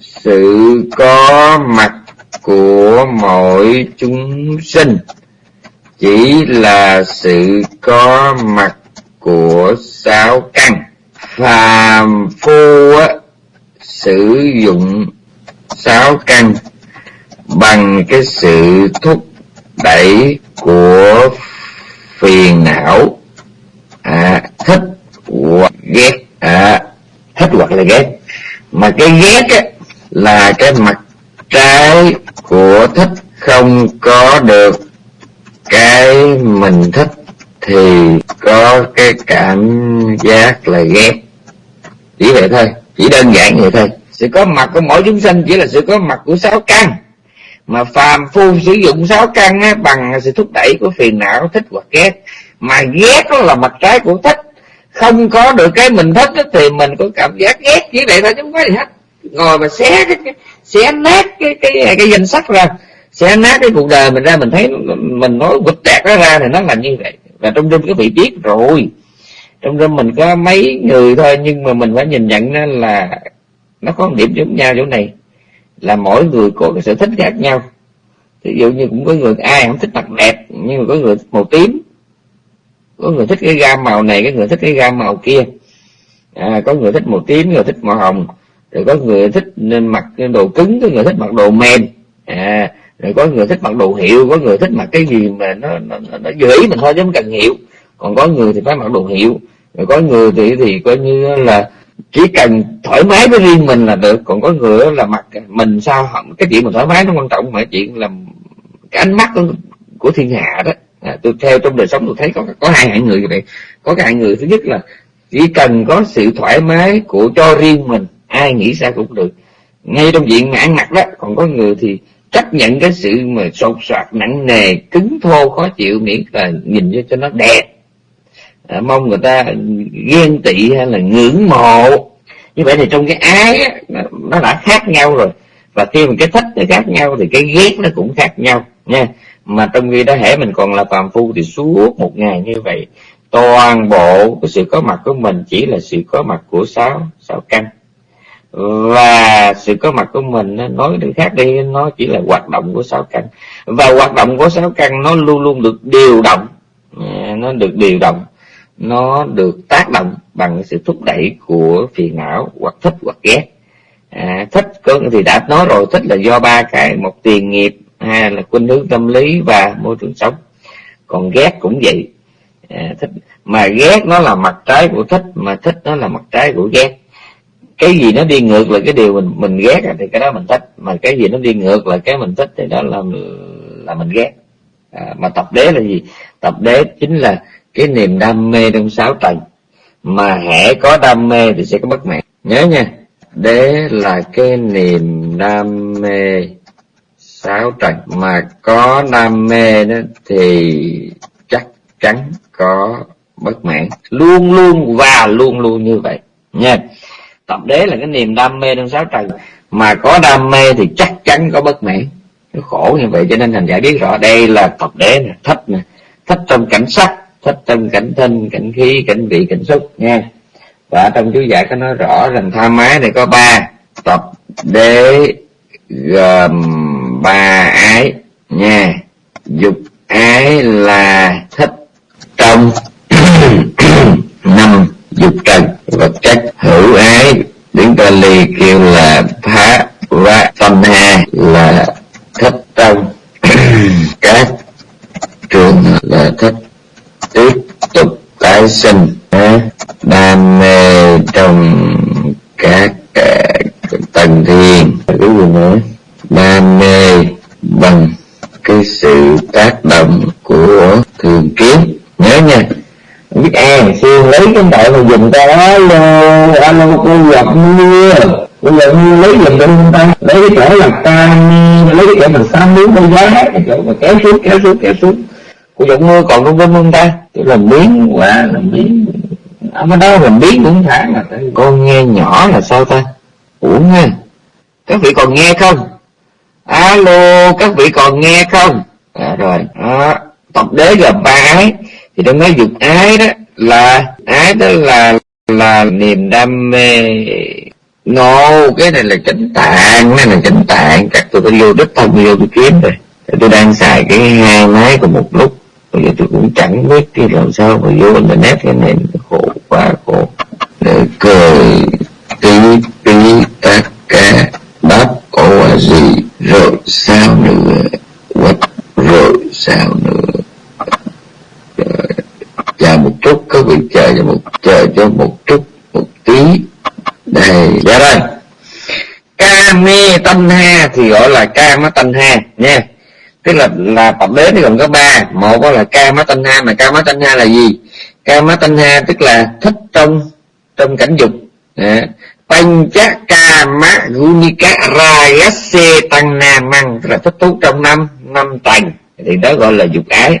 [SPEAKER 2] sự có mặt của mỗi chúng sinh chỉ là sự có mặt của sáu căn. Phàm phu á, sử dụng sáu căn bằng cái sự thúc đẩy của phiền não. À, thích hoặc ghét. À, thích hoặc là ghét. Mà cái ghét á, là cái mặt trái của thích không có được cái mình thích thì có cái cảm giác là ghét. Chỉ vậy thôi chỉ đơn giản vậy thôi. Sự có mặt của mỗi chúng sinh chỉ là sự có mặt của sáu căn. Mà phàm phu sử dụng sáu căn á, bằng sự thúc đẩy của phiền não thích hoặc ghét. Mà ghét đó là mặt trái của thích không có được cái mình thích đó, thì mình có cảm giác ghét. Chỉ vậy thôi chứ không có gì hết. Ngồi mà xé cái, cái xé nát cái cái cái, cái danh sách ra xé nát cái cuộc đời mình ra mình thấy mình nói vụt tẹt nó ra thì nó là như vậy. Và trong rung cái vị biết rồi. Trong rung mình có mấy người thôi nhưng mà mình phải nhìn nhận là nó có một điểm giống nhau chỗ này. Là mỗi người có cái sở thích khác nhau. Ví dụ như cũng có người ai không thích mặt đẹp nhưng mà có người thích màu tím. Có người thích cái gam màu này cái người thích cái gam màu kia. À, có người thích màu tím người thích màu hồng. Rồi có người thích nên mặc đồ cứng có người thích mặc đồ mềm. À, rồi có người thích mặc đồ hiệu có người thích mặc cái gì mà nó nó, nó, nó dễ mình thôi chứ không cần hiệu còn có người thì phải mặc đồ hiệu. Rồi có người thì thì coi như là chỉ cần thoải mái với riêng mình là được. Còn có người là mặc mình sao cái chuyện mình thoải mái nó quan trọng mà chuyện là cái ánh mắt của, của thiên hạ đó. À, tôi theo trong đời sống tôi thấy có có hai hạng người vậy. Có cái hạng người thứ nhất là chỉ cần có sự thoải mái của cho riêng mình ai nghĩ sao cũng được. Ngay trong diện mà ăn mặc đó còn có người thì chấp nhận cái sự mà sột soạt nặng nề cứng thô khó chịu miễn là nhìn cho cho nó đẹp. À, mong người ta ghen tị hay là ngưỡng mộ. Như vậy thì trong cái ái á, nó, đã khác nhau rồi. Và khi mà cái thích nó khác nhau thì cái ghét nó cũng khác nhau nha. Mà trong khi đó hễ mình còn là phàm phu thì suốt một ngày như vậy toàn bộ cái sự có mặt của mình chỉ là sự có mặt của sáu sáu căn và sự có mặt của mình nói được khác đi nó chỉ là hoạt động của sáu căn. Và hoạt động của sáu căn nó luôn luôn được điều động. Nó được điều động nó được tác động bằng sự thúc đẩy của phiền não hoặc thích hoặc ghét. À, thích có thì đã nói rồi thích là do ba cái một tiền nghiệp hai là khuynh hướng tâm lý và môi trường sống. Còn ghét cũng vậy. À, thích mà ghét nó là mặt trái của thích mà thích nó là mặt trái của ghét cái gì nó đi ngược là cái điều mình mình ghét thì cái đó mình thích. Mà cái gì nó đi ngược là cái mình thích thì đó là là mình ghét. À, mà tập đế là gì? Tập đế chính là cái niềm đam mê trong sáu tầng. Mà hễ có đam mê thì sẽ có bất mãn. Nhớ nha đế là cái niềm đam mê sáu tầng. Mà có đam mê đó thì chắc chắn có bất mãn. Luôn luôn và luôn luôn như vậy nha tập đế là cái niềm đam mê trong sáu trần mà có đam mê thì chắc chắn có bất mãn. Nó khổ như vậy cho nên thành giải biết rõ đây là tập đế nè, thích nè. Thích trong cảnh sắc, thích trong cảnh thân, cảnh khí, cảnh vị, cảnh xúc, nha. Và trong chú giải có nói rõ rằng tham ái này có ba tập đế gồm ba ái, nha. Dục ái là thích trong *clears throat* năm dục trần vật chất hữu ái. Tiếng Pali kêu là phá và tâm ha, là thích tâm. *clears throat* Các trường là thích tiếp tục tái sinh đam mê trong các tầng thiên. Cái gì nữa? Đam mê bằng cái sự tác động của thường kiến. Nhớ nha biết an xuyên lấy cái đại mà dùng ta alo alo cô gặp mưa. Bây giờ như lấy dùm cho người ta lấy cái chỗ là ta lấy cái chỗ mà xăm miếng con giá cái chỗ mà kéo xuống kéo xuống kéo xuống. Cô giọng mưa còn không bên không ta tôi làm miếng quả làm miếng à, ở đó làm miếng cũng thả mà con nghe nhỏ là sao ta? Uổng ha. Các vị còn nghe không? Alo các vị còn nghe không? À, rồi đó tập đế gồm ba ấy thì trong nói dục ái đó, là ái đó là là niềm đam mê. No cái này là chánh tạng này là chánh tạng. Chắc tôi phải vô đích thân vô tôi kiếm rồi. Tôi đang xài cái hai máy cùng một lúc. Bây giờ tôi cũng chẳng biết cái làm sao mà vô internet cái này khổ quá khổ. Để cười tí tí tất cả bắp ổ gì rồi sao nữa? Quất rồi sao nữa chờ một vị chờ cho một chờ cho một chút một tí. Đây dạ rồi ca mê tanh ha thì gọi là ca má tanh ha nha. Tức là là tập đế thì gồm có ba. Một là ca má tanh ha mà ca má tanh ha là gì? Ca má tanh ha tức là thích trong trong cảnh dục. À, Pancha Kama Gunika Rayase Tăng na Măng tức là thích thú trong năm năm tành. Thì đó gọi là dục ái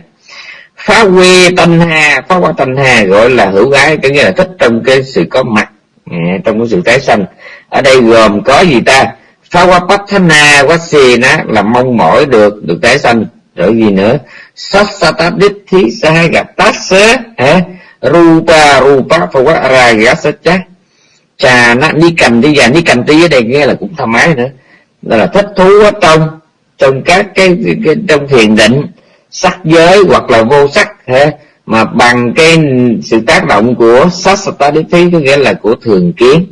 [SPEAKER 2] phá quê tanh hà phá qua tanh hà gọi là hữu ái có nghĩa là thích trong cái sự có mặt ừ, trong cái sự tái sanh. Ở đây gồm có gì ta? Phá qua patthana quá xì ná là mong mỏi được được tái sanh. Rồi gì nữa? Sassata thí sa gặp tác sớ rupa rupa phá qua ragasa trà nó đi cầm đi và đi cầm tí ở đây nghe là cũng thoải mái nữa. Đó là thích thú ở trong trong các cái, cái, cái trong thiền định sắc giới hoặc là vô sắc thế mà bằng cái sự tác động của sát sataditi có nghĩa là của thường kiến.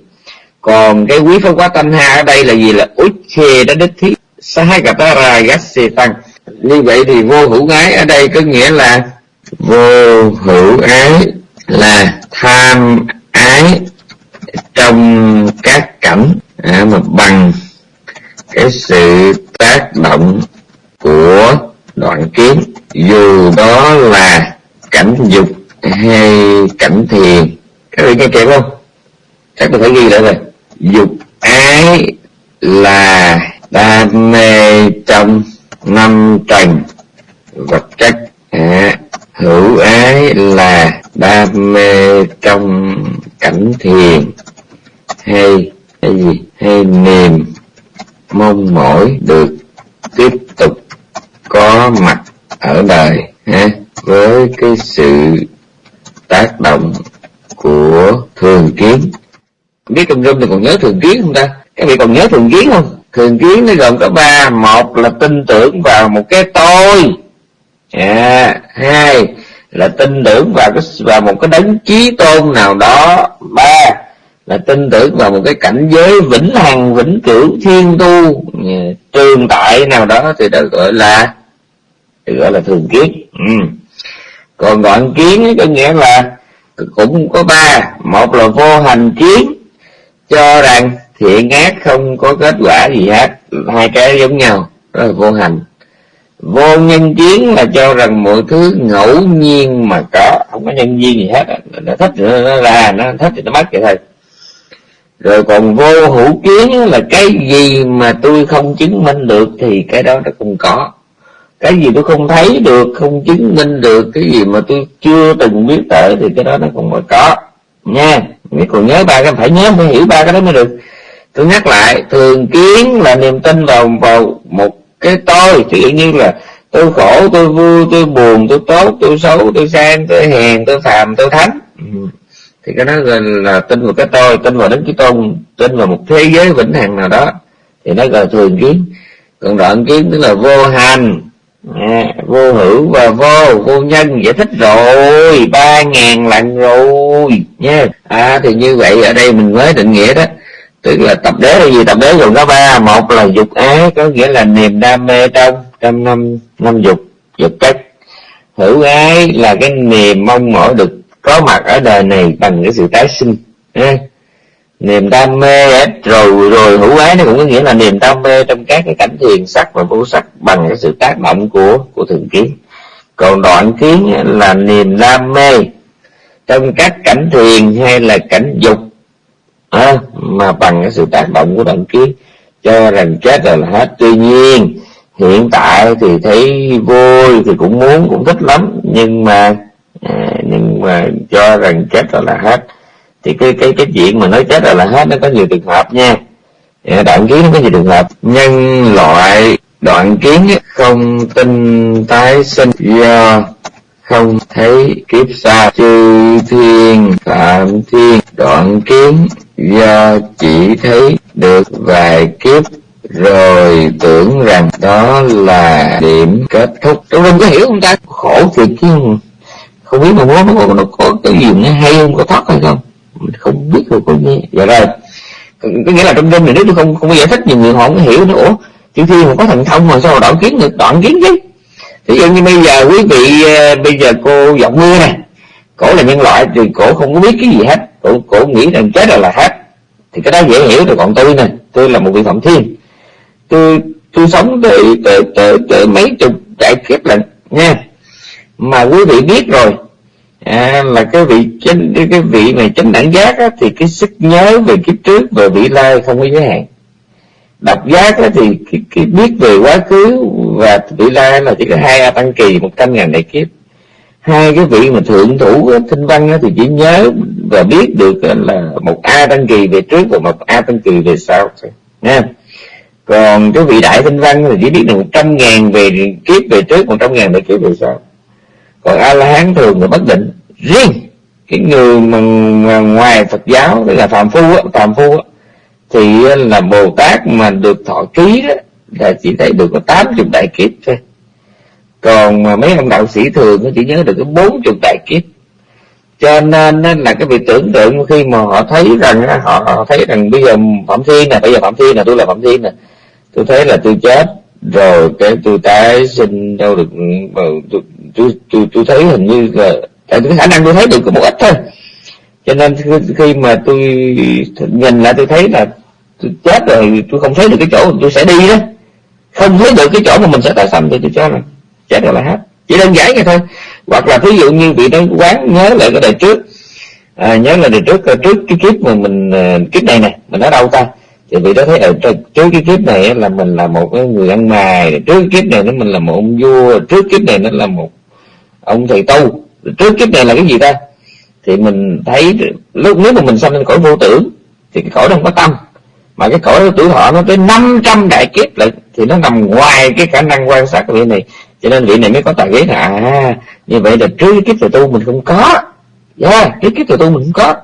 [SPEAKER 2] Còn cái quý pháp quá tâm ha ở đây là gì? Là uche đã đích thí sahakatara gassi tăng. Như vậy thì vô hữu ái ở đây có nghĩa là vô hữu ái là tham ái trong các cảnh à, mà bằng cái sự tác động của đoạn kiến dù đó là cảnh dục hay cảnh thiền. Các vị nghe kịp không? Chắc tôi phải ghi lại rồi. Dục ái là đam mê trong năm trần. Vật chất à, hữu ái là đam mê trong cảnh thiền. Hay hay gì? Hay niềm mong mỏi được tiếp có mặt ở đời ha với cái sự tác động của thường kiến. Biết trong rung thì còn nhớ thường kiến không ta? Các vị còn nhớ thường kiến không? Thường kiến nó gồm có ba. Một là tin tưởng vào một cái tôi. À, hai là tin tưởng vào cái vào một cái đấng chí tôn nào đó. Ba là tin tưởng vào một cái cảnh giới vĩnh hằng, vĩnh cửu, thiên tu ừ, trường tại nào đó thì được gọi là được gọi là thường kiến. Ừ. còn đoạn kiến có nghĩa là cũng có ba. Một là vô hành kiến, cho rằng thiện ác không có kết quả gì hết. Hai cái giống nhau, đó là vô hành. Vô nhân kiến là cho rằng mọi thứ ngẫu nhiên mà có, không có nhân viên gì hết nó thích nó ra, nó thích thì nó mất vậy thôi rồi còn vô hữu kiến là cái gì mà tôi không chứng minh được thì cái đó nó không có. Cái gì tôi không thấy được, không chứng minh được, cái gì mà tôi chưa từng biết tới thì cái đó nó không có có. Nha nếu còn nhớ ba cái, phải nhớ phải hiểu ba cái đó mới được. Tôi nhắc lại, thường kiến là niềm tin vào vào một cái tôi ví dụ như là tôi khổ, tôi vui, tôi buồn, tôi tốt, tôi xấu, tôi sang, tôi hèn, tôi phàm, tôi thánh. Ừ thì cái đó gọi là tin vào cái tôi tin vào đến cái tôn tin vào một thế giới vĩnh hằng nào đó. Thì nó gọi thường kiến. Còn đoạn kiến tức là vô hành. À, vô hữu và vô vô nhân. Giải thích rồi ba ngàn lần rồi. Nha. À thì như vậy ở đây mình mới định nghĩa đó. Tức là tập đế là gì? Tập đế gồm có ba. Một là dục ái có nghĩa là niềm đam mê trong trong năm năm dục dục chất. Hữu ái là cái niềm mong mỏi được có mặt ở đời này bằng cái sự tái sinh. Ha? niềm đam mê rồi rồi hữu ái nó cũng có nghĩa là niềm đam mê trong các cái cảnh thiền sắc và vô sắc bằng cái sự tác động của của thượng kiến. Còn đoạn kiến là niềm đam mê trong các cảnh thiền hay là cảnh dục à, mà bằng cái sự tác động của đoạn kiến. Cho rằng chết rồi là hết. Tuy nhiên hiện tại thì thấy vui thì cũng muốn cũng thích lắm nhưng mà à, nhưng mà cho rằng chết rồi là hết. Thì cái cái cái chuyện mà nói chết rồi là hết nó có nhiều trường hợp nha. Dạ, đoạn kiến nó có nhiều trường hợp. Nhân loại đoạn kiến không tin tái sinh do không thấy kiếp xa. Chư thiên phạm thiên đoạn kiến do chỉ thấy được vài kiếp rồi tưởng rằng đó là điểm kết thúc. Tôi không có hiểu không ta? Khổ thiệt chứ không biết mà nó, nó, nó có cái gì nó hay không có thoát hay không? Mình không biết được có nghe. Dạ rồi. Có nghĩa là trong đêm này nếu tôi không không giải thích nhiều người họ không hiểu nữa. Ủa chư thiên mà có thần thông mà sao đoạn kiến được? Đoạn kiến chứ. Ví dụ như bây giờ quý vị ờ, bây giờ cô giọng mưa này cổ là nhân loại thì cổ không có biết cái gì hết. Cổ, cổ nghĩ rằng chết rồi là hết. Thì cái đó dễ hiểu rồi còn tôi nè. Tôi là một vị phạm thiên. Tôi tôi sống tới, tới, tới, tới mấy chục đại kiếp lần nha mà quý vị biết rồi. À, là cái vị chánh cái vị này chánh đẳng giác á, thì cái sức nhớ về kiếp trước về vị lai không có giới hạn. Độc giác á, thì cái, cái biết về quá khứ và vị lai là chỉ có hai a tăng kỳ một trăm ngàn đại kiếp. Hai cái vị mà thượng thủ thinh văn á, thì chỉ nhớ và biết được là một a tăng kỳ về trước và một a tăng kỳ về sau nha. Còn cái vị đại thanh văn thì chỉ biết được một trăm ngàn về kiếp về trước một trăm ngàn về kiếp về sau còn a la hán thường là bất định. Riêng cái người mà, mà ngoài phật giáo tức là phạm phu á phạm phu á thì là bồ tát mà được thọ ký đó là chỉ thấy được có tám chục đại kiếp thôi. Còn mà mấy ông đạo sĩ thường chỉ nhớ được có bốn chục đại kiếp. Cho nên là cái việc tưởng tượng khi mà họ thấy rằng họ, họ thấy rằng bây giờ phạm thiên nè bây giờ phạm thiên nè tôi là phạm thiên nè tôi thấy là tôi chết rồi cái tôi tái sinh đâu được ừ, tôi, tôi, tôi, thấy hình như là tại cái khả năng tôi thấy được có một ít thôi. Cho nên khi mà tôi nhìn lại tôi thấy là tôi chết rồi tôi không thấy được cái chỗ tôi sẽ đi đó. Không thấy được cái chỗ mà mình sẽ tái sanh thì tôi cho là chết rồi là hết. Chỉ đơn giản vậy thôi. Hoặc là ví dụ như bị nó quán nhớ lại cái đời trước. À, nhớ là đời trước trước cái kiếp mà mình à, kiếp này nè mình ở đâu ta? Thì vị đó thấy ở trước cái kiếp này là mình là một cái người ăn mài trước cái kiếp này nó mình là một ông vua trước kiếp này nó là một ông thầy tu trước kiếp này là cái gì ta? Thì mình thấy lúc nếu mà mình sanh lên cõi vô tưởng thì cái cõi đó không có tâm. Mà cái cõi tuổi thọ nó tới 500 đại kiếp lại thì nó nằm ngoài cái khả năng quan sát của vị này. Cho nên vị này mới có tài ghế là à như vậy là trước cái kiếp thầy tu mình không có. Dạ, yeah, cái kiếp thầy tu mình không có.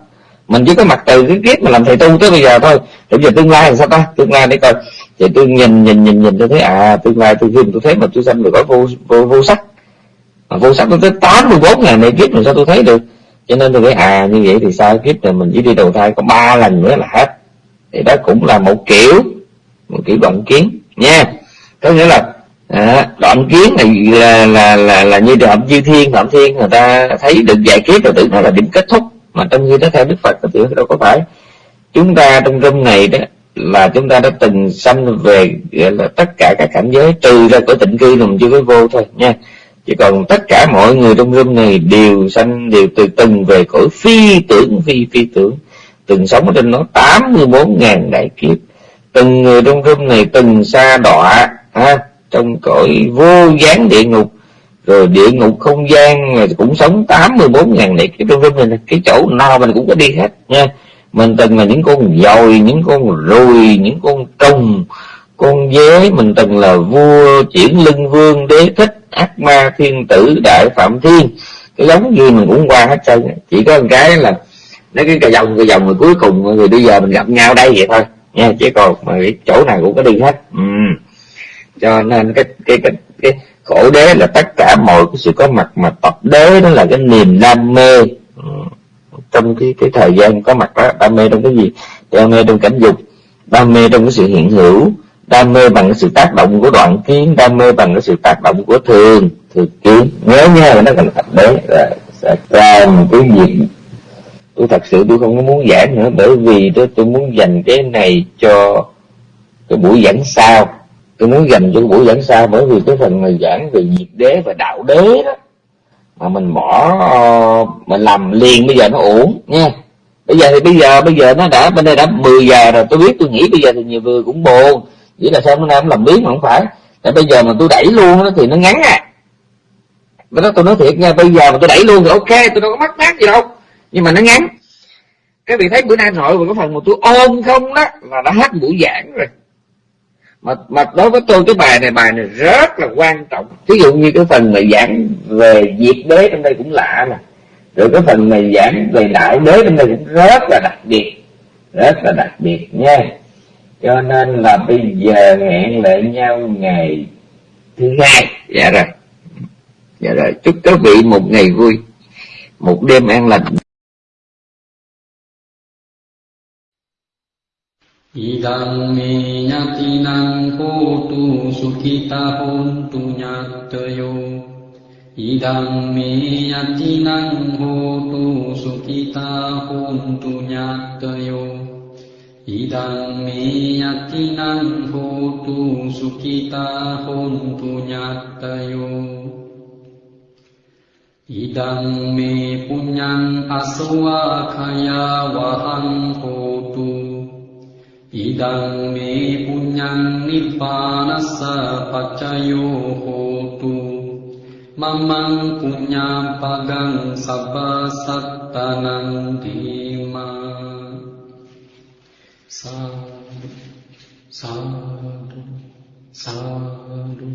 [SPEAKER 2] Mình chỉ có mặt từ cái kiếp mà làm thầy tu tới bây giờ thôi. Bây giờ tương lai là sao ta? Tương lai để coi. Thì tôi nhìn nhìn nhìn nhìn tôi thấy à tương lai tôi khi tôi thấy mà tôi sanh được có vô vô, vô sắc mà vô sắc tôi tới tám mươi bốn ngàn này kiếp mà sao tôi thấy được? Cho nên tôi nghĩ à như vậy thì sao? Kiếp này mình chỉ đi đầu thai có ba lần nữa là hết. Thì đó cũng là một kiểu một kiểu đoạn kiến nha. Có nghĩa là à, đoạn kiến này là là là, là như đoạn chư thiên phạm thiên người ta thấy được giải kiếp rồi tưởng nó là điểm kết thúc. Mà trong khi đó theo đức phật thì đâu có phải. Chúng ta trong râm này đó là chúng ta đã từng sanh về gọi là tất cả các cảnh giới trừ ra của tịnh cư mình chưa có vô thôi nha chỉ còn tất cả mọi người trong râm này đều sanh đều từ từng về cõi phi tưởng phi phi tưởng. Từng sống ở trên nó 84 ngàn đại kiếp. Từng người trong râm này từng xa đọa ha, trong cõi vô gián địa ngục. Rồi địa ngục không gian cũng sống 84 ngàn đại kiếp trong râm này cái chỗ nào mình cũng có đi hết nha. Mình từng là những con dồi những con ruồi những con trùng con dế mình từng là vua chuyển lưng vương, đế thích ác ma thiên tử đại phạm thiên. Cái giống gì mình cũng qua hết trơn chỉ có một cái là nó cái cà dòng cà dòng rồi cuối cùng người bây giờ mình gặp nhau đây vậy thôi. Nha, chứ còn mà cái chỗ nào cũng có đi hết. Ừ. cho nên cái cái cái cái khổ đế là tất cả mọi cái sự có mặt mà tập đế, đó là cái niềm đam mê. Ừ. trong cái cái thời gian có mặt đó, đam mê trong cái gì? Đam mê trong cảnh dục, đam mê trong cái sự hiện hữu đam mê bằng cái sự tác động của đoạn kiến, đam mê bằng cái sự tác động của thường thường kiến. Nhớ nha, nó cần thật đấy, là sẽ làm cái việc tôi thật sự tôi không có muốn giảng nữa, bởi vì tôi tôi muốn dành cái này cho cái buổi giảng sau. Tôi muốn dành cho cái buổi giảng sau bởi vì cái phần này giảng về nhiệt đế và đạo đế đó, mà mình bỏ mình làm liền, bây giờ nó ổn nha. Bây giờ thì bây giờ bây giờ nó đã, bên đây đã 10 giờ rồi, tôi biết tôi nghĩ bây giờ thì nhiều người cũng buồn chỉ là sao bữa nay em làm biến mà không phải. Tại bây giờ mà tôi đẩy luôn đó, thì nó ngắn à. Với đó tôi nói thiệt nha bây giờ mà tôi đẩy luôn thì ok tôi đâu có mắc mát gì đâu. Nhưng mà nó ngắn. Các vị thấy bữa nay nội và cái phần mà tôi ôm không đó là đã hết buổi giảng rồi. Mà mà đối với tôi cái bài này bài này rất là quan trọng. Ví dụ như cái phần mà giảng về diệt đế trong đây cũng lạ nè. Rồi cái phần mà giảng về đại đế trong đây cũng rất là đặc biệt. Rất là đặc biệt nha cho nên là bây giờ hẹn lại nhau ngày thứ hai. Dạ rồi. Dạ rồi. Chúc các vị một ngày vui. Một đêm an lành.
[SPEAKER 3] Idang me nyatinang hotu sukita hontu nyatayo Idang me yatinang hotu sukita hontu nyatayo ඉදං මේ යතිනං හෝතු සුඛිතා හොන්තු ඤාත්තයෝ ඉදං මේ පුඤ්ඤං අසවාඛයා වහං හෝතු ඉදං මේ පුඤ්ඤං නිබ්බානස්ස පච්චයෝ හෝතු මමං පුඤ්ඤාපගං සබ්බ සත්තනං දීමා සාදු සාදු සාදු